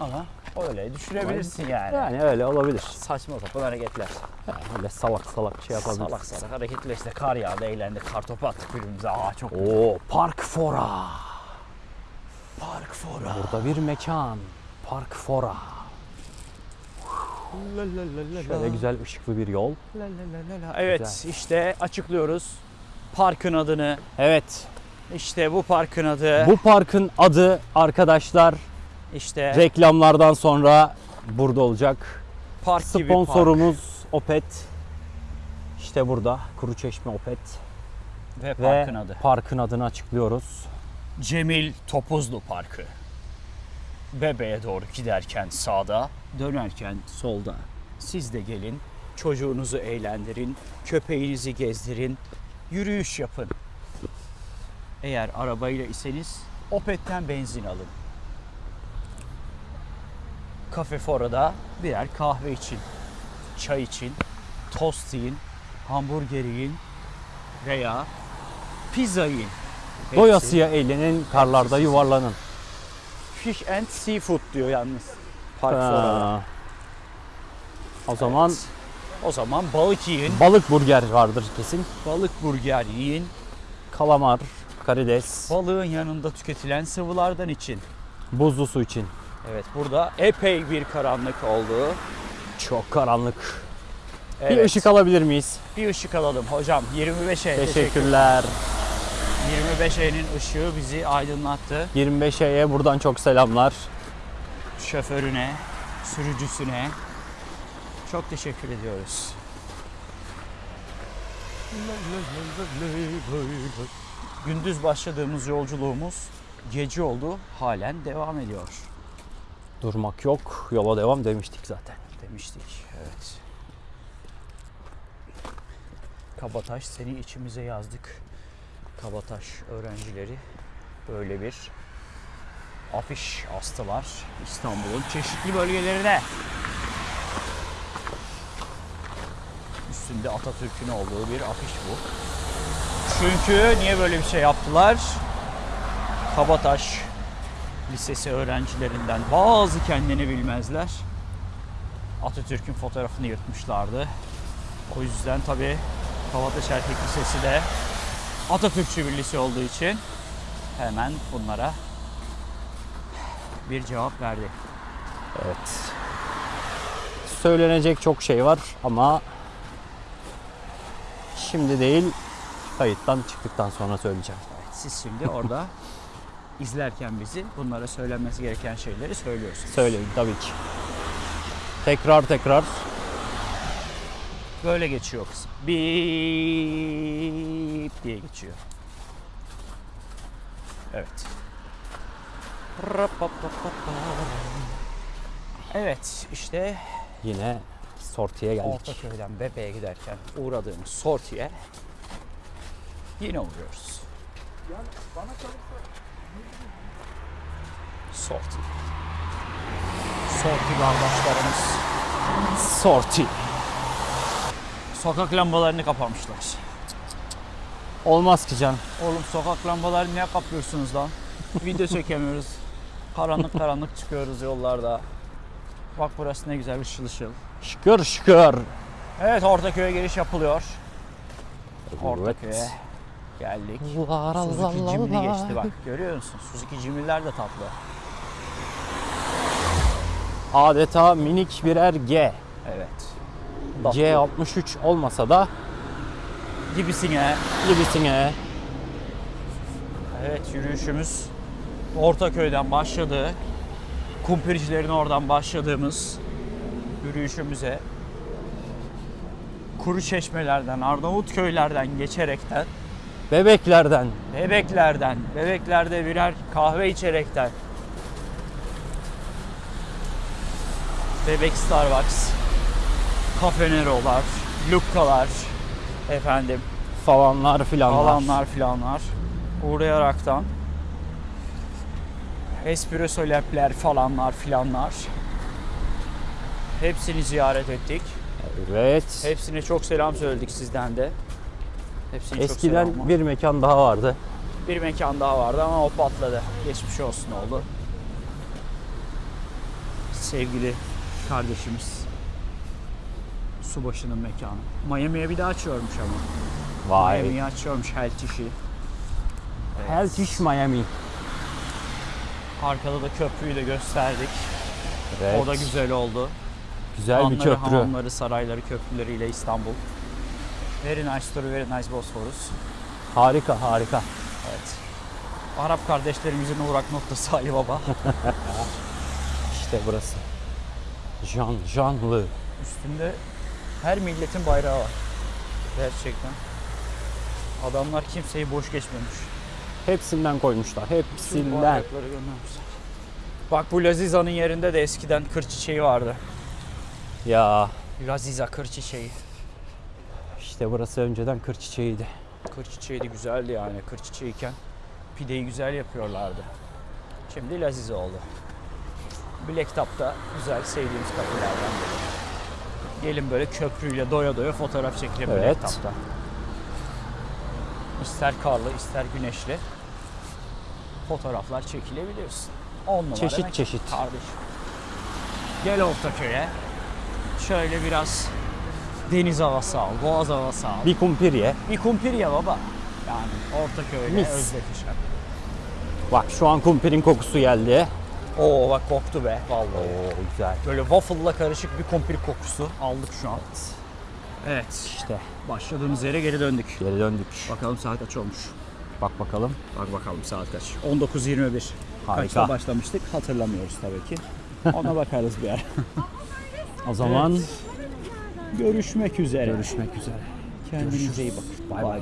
Ama öyle düşürebilirsin yani. Yani öyle olabilir. Saçma sapan hareketler. Öyle salak salak şey yapabiliriz. Salak salak hareketler işte kar yağdı eğlendik kar topu attık birbirimize. Aa çok Oo, Park Fora. Park fora. Burada bir mekan. Park Fora. Şöyle güzel ışıklı bir yol. Evet Güzel. işte açıklıyoruz. Parkın adını. Evet. İşte bu parkın adı. Bu parkın adı arkadaşlar işte reklamlardan sonra burada olacak. park gibi park. Sponsorumuz Opet. İşte burada Kuruçeşme Opet Ve ve parkın adı. parkın adını açıklıyoruz. Cemil Topuzlu Parkı. Bebeğe doğru giderken sağda, dönerken solda. Siz de gelin, çocuğunuzu eğlendirin, köpeğinizi gezdirin, yürüyüş yapın. Eğer arabayla iseniz Opet'ten benzin alın. Kafe Fora'da birer kahve için, çay için, tost yiyin, hamburger yiyin veya pizza yiyin. Doyasıya eğlenin, karlarda yuvarlanın. Fish and Seafood diyor yalnız. Park. Ha. O zaman O zaman balık yiyin, balık burger vardır kesin. balık burger yiyin. Kalamar, karides, Balığın yanında tüketilen sıvılardan için. buzlu su için. Evet burada epey bir karanlık oldu. Çok karanlık. Evet, Bir ışık alabilir miyiz? bir ışık alalım hocam. 25'e teşekkür. Teşekkürler. 25'e'nin ışığı bizi aydınlattı. 25'e buradan çok selamlar. Şoförüne, sürücüsüne çok teşekkür ediyoruz. Gündüz başladığımız yolculuğumuz gece oldu. Halen devam ediyor Durmak yok, yola devam demiştik zaten. demiştik. Evet. Kabataş seni içimize yazdık. Kabataş öğrencileri böyle bir afiş astılar İstanbul'un çeşitli bölgelerine. Üstünde Atatürk'ün olduğu bir afiş bu. Çünkü niye böyle bir şey yaptılar? Kabataş Lisesi öğrencilerinden bazı kendini bilmezler. Atatürk'ün fotoğrafını yırtmışlardı. O yüzden tabii Kabataş Erkek Lisesi de Atatürkçü bir lise olduğu için hemen bunlara bir cevap verdi. Evet. Söylenecek çok şey var ama şimdi değil Kayıttan çıktıktan sonra söyleyeceğim. Evet, siz şimdi orada izlerken bizi bunlara söylenmesi gereken şeyleri söylüyorsunuz. Söyleyin tabii ki. Tekrar tekrar. Böyle geçiyor kız. Bip diye geçiyor. Evet. Evet işte Yine sortiye geldik. Ortaköy'den Bebe'ye giderken uğradığımız sortiye yine uğruyoruz. Sorti. Sorti kardeşlerimiz Sorti. Sokak lambalarını kapamışlar. Olmaz ki can. Oğlum sokak lambalarını niye kapıyorsunuz lan? Video çekemiyoruz. Karanlık karanlık çıkıyoruz yollarda. Bak burası ne güzel ışıl ışıl. Şükür şükür. Evet Ortaköy'e giriş yapılıyor. Ortaköy'e Evet. geldik. La la la Suzuki Jimny geçti bak. Görüyor musun? Suzuki Jimny'ler de tatlı. Adeta minik birer G. Evet. C63 olmasa da Gibisine. gibisine. Evet yürüyüşümüz Ortaköy'den başladı. Kumpircilerin oradan başladığımız yürüyüşümüze kuru çeşmelerden, Arnavutköylerden geçerekten, Bebeklerden. bebeklerden, bebeklerde birer kahve içerekten, bebek Starbucks, Cafe Nero'lar, Lukka'lar, efendim falanlar filanlar. alanlar filanlar uğrayaraktan espresso lab'ler falanlar filanlar hepsini ziyaret ettik. Evet. Hepsine çok selam söyledik sizden de. Hepsine çok Eskiden selam. bir mekan daha vardı. bir mekan daha vardı ama o patladı. Geçmiş olsun oldu. Sevgili kardeşimiz Subaşı'nın mekanı. Miami'ye bir daha açıyormuş ama. Vay. Miami'yi açıyormuş Health işi. Heltish Miami. Arkada da köprüyü de gösterdik. Evet. O da güzel oldu. Güzel bir Hanları, köprü. hamamları, sarayları, köprüleriyle İstanbul. Very nice story, very nice Bosphorus. Harika harika. Evet. Arap kardeşlerimizin uğrak noktası Ali Baba. İşte burası. Can canlı. Üstünde her milletin bayrağı var. Gerçekten. Adamlar kimseyi boş geçmemiş. Hepsinden koymuşlar. Bütün Hepsinden. bayrakları göndermişler. Bak bu Laziza'nın yerinde de eskiden kır çiçeği vardı. Ya Laziza kır çiçeği. işte burası önceden kır çiçeğiydi. Kır çiçeği de güzeldi yani. Kır çiçeğiyken pideyi güzel yapıyorlardı. Şimdi Lazize oldu. Black Top'ta güzel sevdiğimiz kafelerden biri. Gelin böyle köprüyle doya doya fotoğraf çekelim Evet. Top'ta. İster karlı ister güneşli fotoğraflar çekilebiliyorsun. 10 numara Çeşit çeşit. Kardeşim. Gel Ortaköy'e. Şöyle biraz deniz havası al, boğaz havası al. Bir kumpir ye. Bir kumpir ya baba. Yani Ortaköy'le Mis. özdeşişen. Bak şu an kumpirin kokusu geldi. Oo bak koktu be vallahi. Oo güzel. Böyle waffle'la karışık bir kumpir kokusu aldık şu an. Evet. İşte Başladığımız yere geri döndük. geri döndük. Bakalım saat kaç olmuş. Bak bakalım. Bak bakalım saat kaç. 19.21. Harika. Kaçta başlamıştık hatırlamıyoruz tabii ki. Ona bakarız bir ara. O zaman Görüşmek üzere. görüşmek üzere. Kendinize iyi bakın. Bay bay.